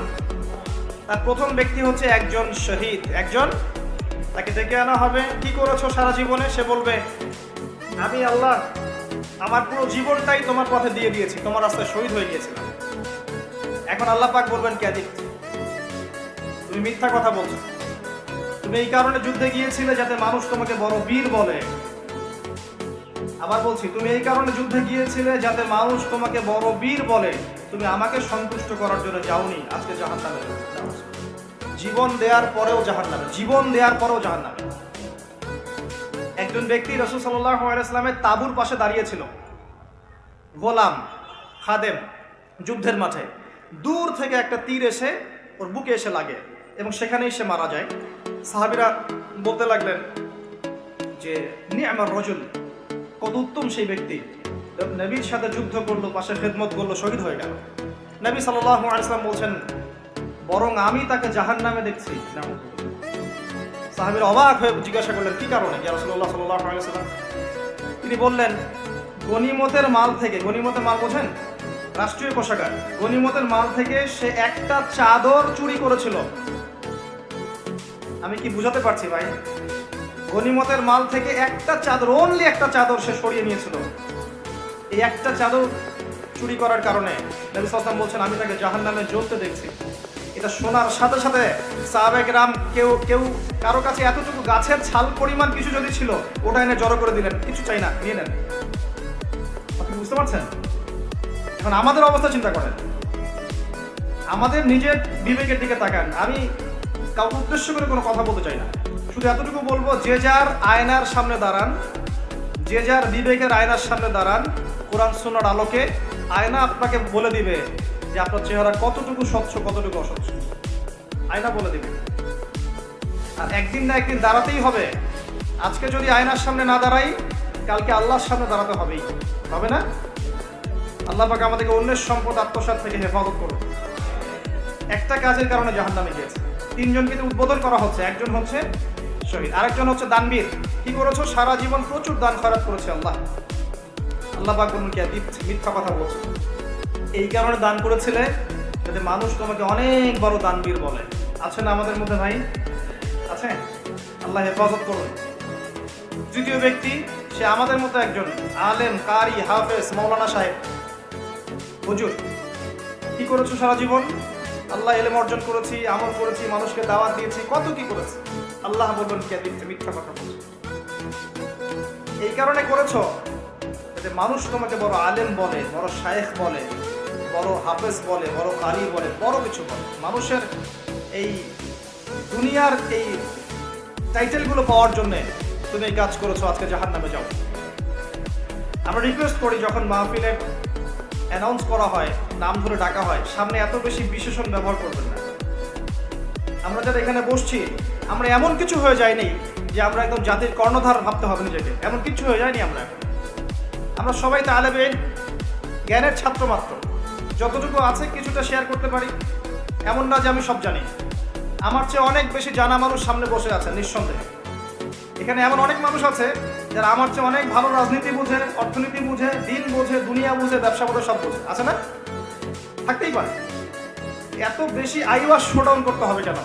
তার প্রথম ব্যক্তি হচ্ছে একজন শহীদ, একজন তাকে ডেকে আনা হবে। কি করেছ সারা জীবনে? সে বলবে, আমি আল্লাহ, আমার পুরো জীবনটাই তোমার পথে দিয়ে দিয়েছি। তোমার রাস্তায় শহীদ হয়ে গিয়েছিলাম। এখন আল্লাহ পাক বলবেন কে আদিত তুমি মিথ্যা কথা বলছো। তুমি এই কারণে যুদ্ধে গিয়েছিলে যাতে মানুষ তোমাকে বড় বীর বলে। আবার বলছি, তুমি এই কারণে যুদ্ধে গিয়েছিলে যাতে মানুষ তোমাকে বড় বীর বলে। তুমি আমাকে সন্তুষ্ট করার জন্য যাওনি। আজকে জাহান জীবন দেওয়ার পরেও জাহান নামে জীবন দেওয়ার পরেও জাহান নামে একজন ব্যক্তি রসুল সাল্লামের তাবুর পাশে দাঁড়িয়েছিল, গোলাম খাদেম যুদ্ধের মাঠে। দূর থেকে একটা তীর এসে ওর বুকে এসে লাগে এবং সেখানেই সে মারা যায়। সাহাবিরা বলতে লাগলেন যে নি আমার রজুল, কত উত্তম সেই ব্যক্তি। নবীর সাথে যুদ্ধ করল পাশে খেদমত করল, শহীদ হয়ে গেল। নবী সাল্লাহ আলাইসলাম বলছেন বরং আমি তাকে জাহান নামে দেখছি। সাহাবির অবাক হয়ে জিজ্ঞাসা করলেন, কি কারণে? আলাইহি ওয়াসাল্লাম। তিনি বললেন, গনিমতের মাল থেকে গনিমতের মাল বোঝেন? রাষ্ট্রীয় কোষাগার। গনিমতের মাল থেকে সে একটা চাদর চুরি করেছিল। আমি কি বুঝাতে পারছি ভাই? গনিমতের মাল থেকে একটা চাদর অনলি একটা চাদর সে সরিয়ে নিয়েছিল। এই একটা চাদর চুরি করার কারণে সাল্লাম বলছেন, আমি তাকে জাহান নামে জ্বলতে দেখছি। এটা শোনার সাথে সাথে সাহাবেক রাম কেউ কেউ কারও কাছে এতটুকু গাছের ছাল পরিমাণ কিছু যদি ছিল, ওটা এনে জড়ো করে দিলেন। কিছু চাই না, নিয়ে নেন। আপনি বুঝতে পারছেন? এখন আমাদের অবস্থা চিন্তা করেন। আমাদের নিজের বিবেকের দিকে তাকান। আমি কাউকে উদ্দেশ্য করে কোনো কথা বলতে চাই না। শুধু এতটুকু বলব, যে যার আয়নার সামনে দাঁড়ান, যে যার বিবেকের আয়নার সামনে দাঁড়ান, কোরআন সুন্নার আলোকে আয়না আপনাকে বলে দিবে যে আপনার চেহারা কতটুকু স্বচ্ছ, কতটুকু অস্বচ্ছ। আয়না বলে দিবে। আর একদিন না একদিন দাঁড়াতেই হবে। আজকে যদি আয়নার সামনে না দাঁড়াই, কালকে আল্লাহর সামনে দাঁড়াতে হবেই। হবে না? আল্লাহ পাক আমাদেরকে অন্যের সম্পদ আত্মসাত থেকে হেফাজত করুন। একটা কাজের কারণে জাহান নামে গিয়েছে। তিনজনকে তো উদ্বোধন করা হচ্ছে। একজন হচ্ছে শহীদ, আরেকজন হচ্ছে দানবীর। কি করেছ? সারা জীবন প্রচুর দান খরাত করেছে আল্লাহ। আল্লাহ পাক বলুন কি মিথ্যা কথা বলছে। এই কারণে দান করেছিলে যাতে মানুষ তোমাকে অনেক বড় দানবীর বলে। আছে না আমাদের মধ্যে ভাই? আছে? আল্লাহ হেফাজত করুন। তৃতীয় ব্যক্তি, সে আমাদের মতো একজন আলেম, কারি, হাফেজ, মৌলানা সাহেব। হুজুর, কি করেছ সারা জীবন? আল্লাহ এলেম অর্জন করেছি, আমল করেছি, মানুষকে দাওয়াত দিয়েছি, কত কি করেছি? আল্লাহ বলবেন, কে দিচ্ছে মিথ্যা কথা বলছে? এই কারণে করেছ যাতে মানুষ তোমাকে বড় আলেম বলে, বড় শায়েখ বলে বড় হাফেজ বলে, বড় কারি বলে, বড় কিছু বলে। মানুষের এই দুনিয়ার এই টাইটেলগুলো পাওয়ার জন্য তুমি এই কাজ করেছ, আজকে জাহান নামে যাও। আমরা রিকোয়েস্ট করি, যখন মাহফিলে অ্যানাউন্স করা হয়, নাম ধরে ডাকা হয়, সামনে এত বেশি বিশেষণ ব্যবহার করবেন না। আমরা যারা এখানে বসছি, আমরা এমন কিছু হয়ে যায়নি যে আমরা একদম জাতির কর্ণধার ভাবতে হবে নিজেকে। এমন কিছু হয়ে যায়নি আমরা। এখন আমরা সবাই তালেবে জ্ঞানের ছাত্র মাত্র। যতটুকু আছে কিছুটা শেয়ার করতে পারি। এমন না যে আমি সব জানি। আমার চেয়ে অনেক বেশি জানা মানুষ সামনে বসে আছে নিঃসন্দেহে। এখানে এমন অনেক মানুষ আছে যারা আমার চেয়ে অনেক ভালো রাজনীতি বুঝে, অর্থনীতি বুঝে, দিন বোঝে, দুনিয়া বুঝে, ব্যবসা বোঝে, সব বুঝে। আছে না? থাকতেই পারে। এত বেশি আইওয়াস শোডাউন করতে হবে কেন?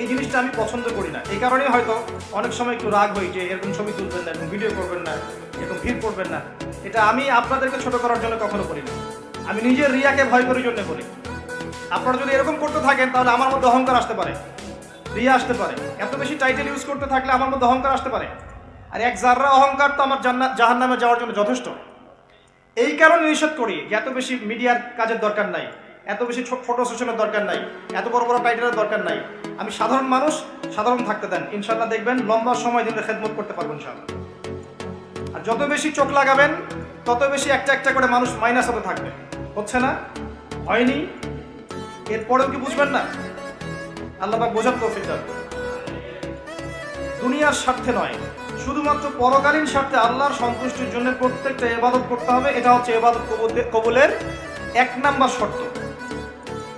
এই জিনিসটা আমি পছন্দ করি না। এই কারণেই হয়তো অনেক সময় একটু রাগ হই যে এরকম ছবি তুলবেন না, এরকম ভিডিও করবেন না, এরকম ভিড় করবেন না। এটা আমি আপনাদেরকে ছোট করার জন্য কখনো করি না আমি নিজের রিয়াকে ভয় করার জন্য করি। আপনারা যদি এরকম করতে থাকেন, তাহলে আমার মধ্যে অহংকার আসতে পারে। রিয়া আসতে পারে। এত বেশি টাইটেল ইউজ করতে থাকলে আমার মধ্যে অহংকার আসতে পারে। আর এক জাররা অহংকার, তো আমার জান্নাত জাহান নামে যাওয়ার জন্য যথেষ্ট। এই কারণে নিষেধ করি যে এত বেশি মিডিয়ার কাজের দরকার নাই, এত বেশি ফটো সেশনের দরকার নাই, এত বড় বড় টাইটেলের দরকার নাই। আমি সাধারণ মানুষ, সাধারণ থাকতে দেন। ইনশাল্লাহ দেখবেন লম্বা সময় দিনের খেদমত করতে পারব ইনশাল্লাহ আর যত বেশি চোখ লাগাবেন, তত বেশি একটা একটা করে মানুষ মাইনাস হতে থাকবে। হচ্ছে না? হয়নি? এরপরেও কি বুঝবেন না? আল্লাহ বোঝার তৌফিক দান দুনিয়ার স্বার্থে নয়, শুধুমাত্র পরকালীন স্বার্থে আল্লাহর সন্তুষ্টির জন্য প্রত্যেকটা এবাদত করতে হবে। এটা হচ্ছে এবাদত কবুল- কবুলের এক নাম্বার শর্ত।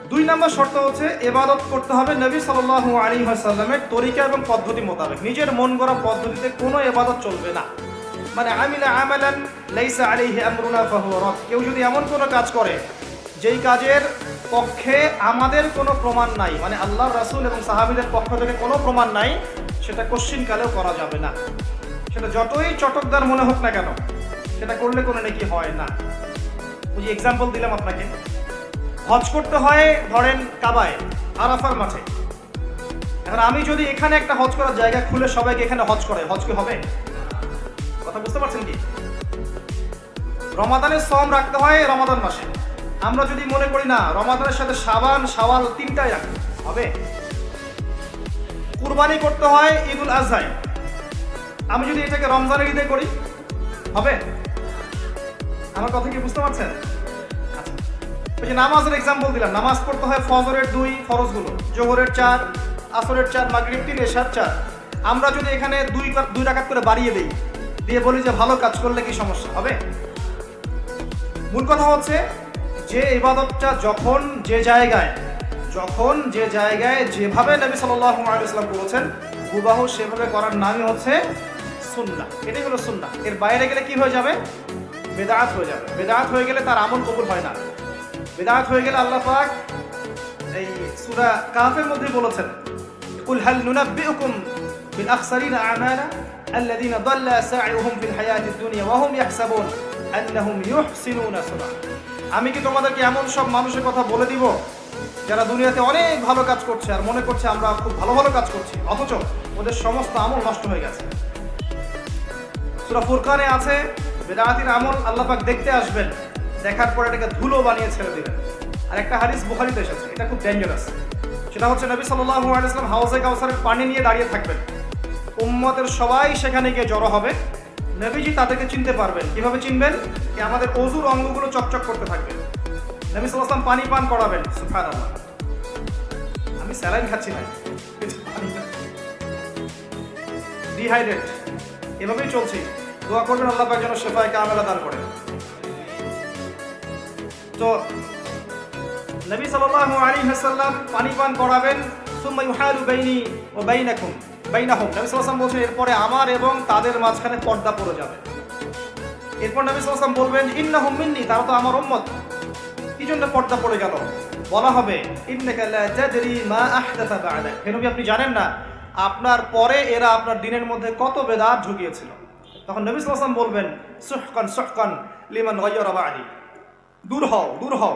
দুই নাম্বার শর্ত হচ্ছে এবাদত করতে হবে নবী সাল্লাল্লাহু আলী সাল্লামের তরিকা এবং পদ্ধতি মোতাবেক। নিজের মন গড়া পদ্ধতিতে কোনো এবাদত চলবে না। মানে আমিলা আমালান লাইসা আলাইহি আমরুনা ফাহুয়া রদ কেউ যদি এমন কোনো কাজ করে, যেই কাজের পক্ষে আমাদের কোনো প্রমাণ নাই মানে আল্লাহ রাসূল এবং সাহাবীদের পক্ষ থেকে কোনো প্রমাণ নাই, সেটা কোশ্চিন কালেও করা যাবে না। সেটা যতই চটকদার মনে হোক না কেন, সেটা করলে কোনো নাকি হয় না। যে এক্সাম্পল দিলাম আপনাকে। হজ করতে হয়, ধরেন কাবায়, আরাফার মাঠে। এখন আমি যদি এখানে একটা হজ করার জায়গা খুলে সবাইকে এখানে হজ করে, হজ কি হবে? কথা বুঝতে পারছেন কি? রমাদানের সম রাখতে হয় রমাদান মাসে। আমরা যদি মনে করি না, রমাদানের সাথে সাবান সাওয়াল তিনটাই রাখতে হবে? কুরবানি করতে হয় ঈদুল আজহায় আমি যদি এটাকে রমজানের ঈদে করি, হবে? আমার কথা কি বুঝতে পারছেন? আচ্ছা। ওই যে নামাজের এক্সাম্পল দিলাম, নামাজ পড়তে হয় ফজরের দুই ফরজগুলো, জোহরের চার, আসরের চার, মাগরিব তিন, এশার চার। আমরা যদি এখানে দুই দুই রাকাত করে বাড়িয়ে দেই দিয়ে বলি যে ভালো কাজ করলে কি সমস্যা হবে? মূল কথা হচ্ছে যে ইবাদতটা যখন যে জায়গায়, যখন যে জায়গায় যেভাবে নবী ওয়াসাল্লাম করেছেন হুবাহু সেভাবে করার নামই হচ্ছে সুন্নাহ। এটাই হলো সুন্নাহ। এর বাইরে গেলে কি হয়ে যাবে? বেদাত হয়ে যাবে। বেদাত হয়ে গেলে তার আমল কবুল হয় না। বেদাত হয়ে গেলে আল্লাহ পাক এই সূরা কাফের মধ্যে বলেছেন, কুল হাল নুনাব্বিউকুম بالأخسرين أعمالا الذين ضل سعيهم في الحياة الدنيا وهم يحسبون أنهم يحسنون صنعا. আমি কি তোমাদেরকে এমন সব মানুষের কথা বলে দিব যারা দুনিয়াতে অনেক ভালো কাজ করছে আর মনে করছে আমরা খুব ভালো ভালো কাজ করছি? অথচ ওদের সমস্ত আমল নষ্ট হয়ে গেছে। সুরা ফুরকানে আছে বেদাতির আমল আল্লাপাক দেখতে আসবেন, দেখার পর এটাকে ধুলো বানিয়ে ছেড়ে দিবেন। আর একটা হারিস বুখারিতে এসেছে, এটা খুব ডেঞ্জারাস সেটা হচ্ছে নবী সাল্লাহ আলাইসলাম হাউজে কাউসারের পানি নিয়ে দাঁড়িয়ে থাকবেন। উম্মতের সবাই সেখানে গিয়ে জড়ো হবে। নবীজি তাদেরকে চিনতে পারবেন। কীভাবে চিনবেন? যে আমাদের অজুর অঙ্গগুলো চকচক করতে থাকবে। নবী ওয়াসাল্লাম পানি পান করাবেন, সুবহানাল্লাহ। আমি স্যালাইন খাচ্ছি না। ডিহাইড্রেট এভাবেই চলছি। দোয়া করবেন আল্লাহ পাক যেন শেফায় কামেলা দান করেন। তো, নবী সাল্লাল্লাহু আলাইহি ওয়াসাল্লাম পানি পান করাবেন এরপরে আমার এবং তাদের মাঝখানে পর্দা পড়ে যাবে। এরপর নবী সাল্লাল্লাহু বলবেন, ইন্নাহুম মিন্নি, তারা তো আমার উম্মত। কি জন্য পর্দা পড়ে গেল? বলা হবে মা আপনি জানেন না, আপনার পরে এরা আপনার দিনের মধ্যে কত বেদাত ঢুকিয়েছিল তখন নবী সাল্লাল্লাহু বলবেন, সুহকান সুহকান লিমান দূর হও দূর হও,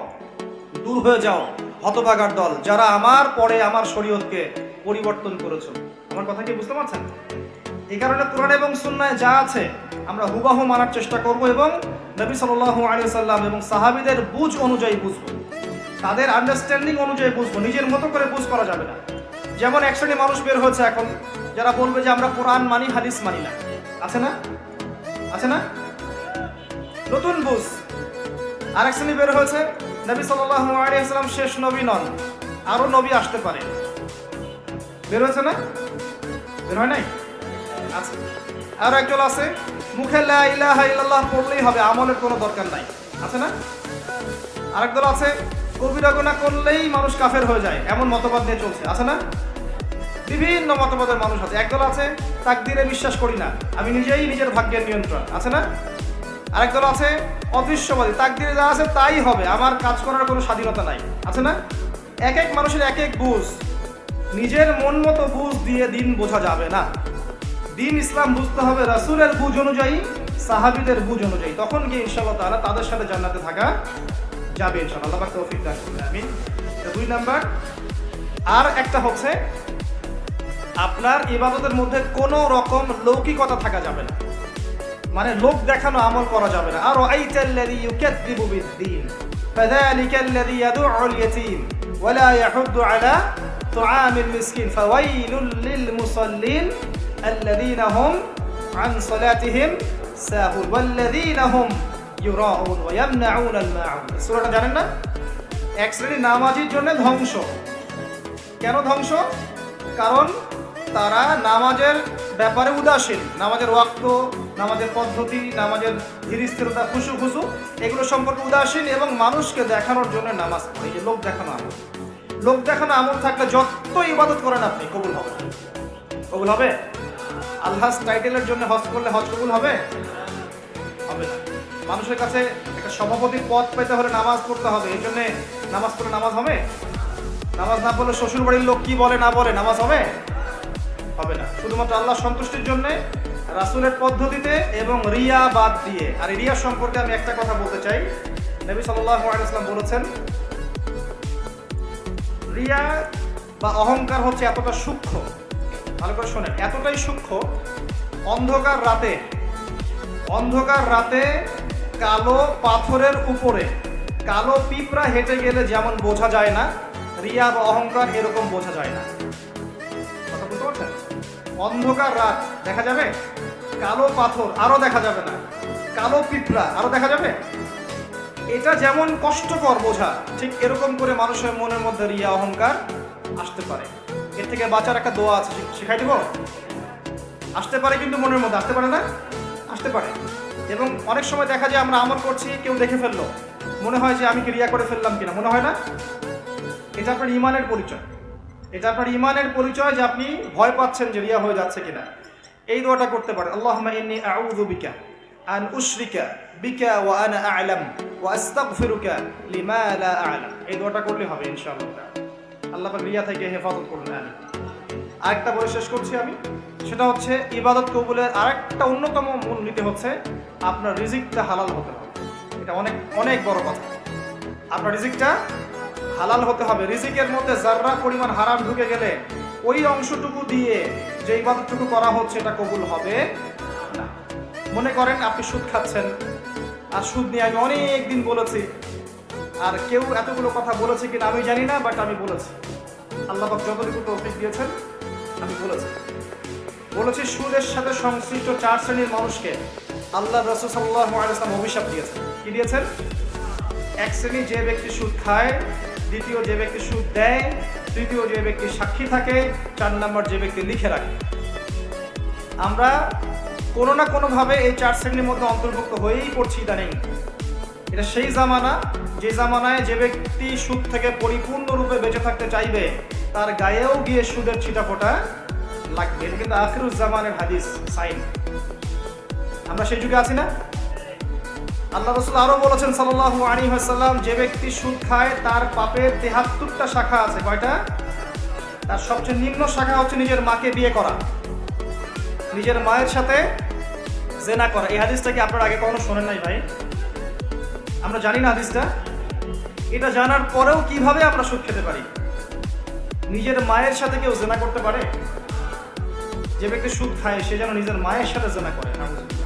দূর হয়ে যাও। হতভাগার দল, যারা আমার পরে আমার শরীয়তকে পরিবর্তন করেছ। আমার কথা কি বুঝতে পারছেন? এই কারণে কোরআন এবং সুন্নায় যা আছে, আমরা হুবাহু মানার চেষ্টা করব এবং নবী সাল্লাল্লাহু আলাইহি সাল্লাম এবং সাহাবীদের বুঝ অনুযায়ী বুঝব। তাদের আন্ডারস্ট্যান্ডিং অনুযায়ী বুঝব, নিজের মতো করে বুঝ করা যাবে না। যেমন এক শ্রেণি মানুষ বের হয়েছে এখন, যারা বলবে যে আমরা কোরআন মানি, হাদিস মানি না। আছে না? আছে না? নতুন বুঝ। আরেক শ্রেণি বের হয়েছে নবী সাল্লাম শেষ নবী নন আরও নবী আসতে পারে। বের হয়েছে না? বের হয় নাই? আর একজন আছে, মুখে লা ইল্লাল্লাহ পড়লেই হবে, আমলের কোনো দরকার নাই। আছে না? আরেক দল আছে কবিরা গুনাহ করলেই মানুষ কাফের হয়ে যায়, এমন মতবাদ নিয়ে চলছে। আছে না? বিভিন্ন মতবাদের মানুষ আছে। একদল আছে, তাকদিরে বিশ্বাস করি না, আমি নিজেই নিজের ভাগ্যের নিয়ন্ত্রণ আছে না? আরেক দল আছে অদৃশ্যবাদী। তাক তাকদিরে যা আছে তাই হবে। আমার কাজ করার কোনো স্বাধীনতা নাই। আছে না? এক এক মানুষের এক এক বুঝ। নিজের মন মতো বুঝ দিয়ে দিন বোঝা যাবে না। দিন ইসলাম বুঝতে হবে রাসূলের বুঝ অনুযায়ী, সাহাবিদের বুঝ অনুযায়ী। তখন গিয়ে ইনশাআল্লাহ তাআলা তাদের সাথে জান্নাতে থাকা যাবে ইনশাআল্লাহ। আল্লাহ তৌফিক আমিন। দুই নাম্বার। আর একটা হচ্ছে, আপনার ইবাদতের মধ্যে কোনো রকম লৌকিকতা থাকা যাবে না। মানে লোক দেখানো আমল করা যাবে না আর আইতাল্লাযী ইউকাযযিবু বিদ্দীন فذلك الذي يدعو اليتيم ولا يحض على طعام المسكين فويل للمصلين الذين هم عن صلاتهم ساهون والذين هم يراءون ويمنعون الماعون সূরাটা জানেন না এক শ্রেণীর নামাজির জন্য ধ্বংস কেন ধ্বংস কারণ তারা নামাজের ব্যাপারে উদাসীন। নামাজের ওয়াক্ত, নামাজের পদ্ধতি, নামাজের ধীর স্থিরতা খুশু খুশু, এগুলো সম্পর্কে উদাসীন এবং মানুষকে দেখানোর জন্য নামাজ পড়ে। যে লোক দেখানো আমল। লোক দেখানো আমল থাকলে যত ইবাদত করেন আপনি, কবুল হবে। কবুল হবে? আল্লাহ টাইটেলের জন্য হজ করলে হজ কবুল হবে? হবে মানুষের কাছে একটা সভাপতির পদ পেতে হলে নামাজ পড়তে হবে। এই জন্যে নামাজ পড়লে নামাজ হবে? নামাজ না পড়লে শ্বশুর বাড়ির লোক কি বলে, না বলে, নামাজ হবে? হবে না। শুধুমাত্র আল্লাহ সন্তুষ্টির জন্য, রাসূলের পদ্ধতিতে এবং রিয়া বাদ দিয়ে। আর রিয়া সম্পর্কে আমি একটা কথা বলতে চাই। নবী আলাইহি বলেছেন, রিয়া বা অহংকার হচ্ছে এতটা সূক্ষ্ম, ভালো করে শোনেন, এতটাই সূক্ষ্ম, অন্ধকার রাতে অন্ধকার রাতে কালো পাথরের উপরে, কালো পিঁপড়া হেঁটে গেলে যেমন বোঝা যায় না, রিয়া বা অহংকার এরকম বোঝা যায় না। অন্ধকার রাত, দেখা যাবে? কালো পাথর, আরও দেখা যাবে না। কালো পিঁপড়া, আরও দেখা যাবে? এটা যেমন কষ্টকর বোঝা, ঠিক এরকম করে মানুষের মনের মধ্যে রিয়া অহংকার আসতে পারে। এর থেকে বাঁচার একটা দোয়া আছে শিখাই দিব? আসতে পারে কিন্তু মনের মধ্যে, আসতে পারে না? আসতে পারে। এবং অনেক সময় দেখা যায় আমরা আমল করছি, কেউ দেখে ফেলল। মনে হয় যে আমি কি রিয়া করে ফেললাম কিনা, মনে হয় না? এটা আপনার ইমানের পরিচয়। এটা আপনার ইমানের পরিচয় যে আপনি ভয় পাচ্ছেন যে রিয়া হয়ে যাচ্ছে কিনা। এই দোয়াটা করতে পারেন। আল্লাহুম্মা ইন্নী বিকা আন উশরিকা বিকা ওয়া আনা আ'লাম ওয়া আস্তাগফিরুকা লিমা লা আ'লাম। এই দোয়াটা করলে হবে ইনশাআল্লাহ। আল্লাহ পাক রিয়া থেকে হেফাজত করুন। আমি আরেকটা বলে শেষ করছি আমি। সেটা হচ্ছে ইবাদত কবুলের আরেকটা অন্যতম মূলনীতি হচ্ছে আপনার রিজিকটা হালাল হতে হবে। এটা অনেক অনেক বড় কথা। আপনার রিজিকটা হালাল হতে হবে। রিজিকের মধ্যে যার্রা পরিমাণ হারাম ঢুকে গেলে ওই অংশটুকু দিয়ে যে ইবাদতটুকু করা হচ্ছে এটা কবুল হবে না। মনে করেন আপনি সুদ খাচ্ছেন, আর সুদ নিয়ে আমি অনেক দিন বলেছি, আর কেউ এতগুলো কথা বলেছে কিনা আমি জানি না বাট আমি বলেছি। আল্লাহ যতটুকু তৌফিক দিয়েছেন, আমি বলেছি। বলেছি সুদের সাথে সংশ্লিষ্ট চার শ্রেণির মানুষকে আল্লাহ রসুল সাল্লাহ আলাইসলাম অভিশাপ দিয়েছেন। কি দিয়েছেন? এক শ্রেণি যে ব্যক্তি সুদ খায় দ্বিতীয় যে ব্যক্তি সুদ দেয়, তৃতীয় যে ব্যক্তি সাক্ষী থাকে, চার নম্বর যে ব্যক্তি লিখে রাখে। আমরা কোনো না কোনোভাবে এই চার শ্রেণির মধ্যে অন্তর্ভুক্ত হয়েই পড়ছি ইদানিং। এটা সেই জামানা, যে জামানায় যে ব্যক্তি সুদ থেকে পরিপূর্ণরূপে বেঁচে থাকতে চাইবে, তার গায়েও গিয়ে সুদের ছিটাফোটা লাগবে। এটা কিন্তু আখিরুজ জামানের হাদিস, সাইন। আমরা সেই যুগে আছি না? আল্লাহ রসুল আরও বলেছেন সাল্লাল্লাহু আলাইহি ওয়াসাল্লাম, যে ব্যক্তি সুদ খায়, তার পাপের তেহাত্তরটা শাখা আছে। কয়টা? তার সবচেয়ে নিম্ন শাখা হচ্ছে নিজের মাকে বিয়ে করা। নিজের মায়ের সাথে জেনা করা। এই হাদিসটা কি আপনার আগে কখনো শোনেন নাই ভাই? আমরা জানি না হাদিসটা। এটা জানার পরেও কীভাবে আমরা সুদ খেতে পারি? নিজের মায়ের সাথে কেউ জেনা করতে পারে? যে ব্যক্তি সুদ খায়, সে যেন নিজের মায়ের সাথে জেনা করে নাউজুবিল্লাহ।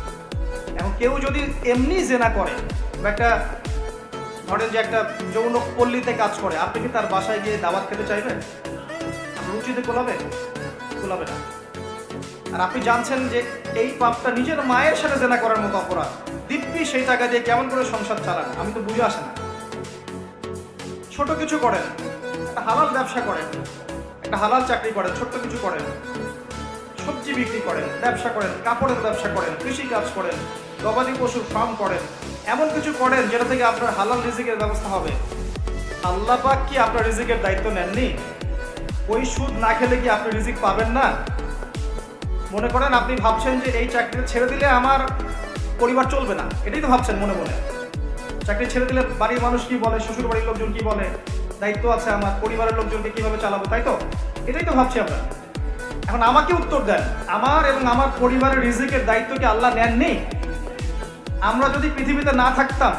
কেউ যদি এমনি জেনা করে, বা একটা, ধরেন যে একটা যৌন পল্লীতে কাজ করে, আপনি কি তার বাসায় গিয়ে দাওয়াত খেতে চাইবেন? মসজিদে কোলাবে? কোলাবে না। আর আপনি জানছেন যে এই পাপটা নিজের মায়ের সাথে জেনা করার মতো অপরাধ। দিব্যি সেই টাকা দিয়ে কেমন করে সংসার চালান? আমি তো বুঝে আসে না। ছোট কিছু করেন, একটা হালাল ব্যবসা করেন, একটা হালাল চাকরি করেন, ছোট্ট কিছু করেন, সবজি বিক্রি করেন, ব্যবসা করেন, কাপড়ের ব্যবসা করেন, কৃষি কাজ করেন গবাদি পশুর ফার্ম করেন। এমন কিছু করেন যেটা থেকে আপনার হালাল রিজিকের ব্যবস্থা হবে। আল্লাহ পাক কি আপনার রিজিকের দায়িত্ব নেননি? ওই সুদ না খেলে কি আপনি রিজিক পাবেন না? মনে করেন আপনি ভাবছেন যে এই চাকরিটা ছেড়ে দিলে আমার পরিবার চলবে না। এটাই তো ভাবছেন মনে মনে। চাকরি ছেড়ে দিলে বাড়ির মানুষ কি বলে? শ্বশুর বাড়ির লোকজন কি বলে? দায়িত্ব আছে আমার। পরিবারের লোকজনকে কীভাবে চালাবো? তাই তো? এটাই তো ভাবছি আমরা। এখন আমাকে উত্তর দেন। আমার এবং আমার পরিবারের রিজিকের দায়িত্ব কি আল্লাহ নেননি? আমরা যদি পৃথিবীতে না থাকতাম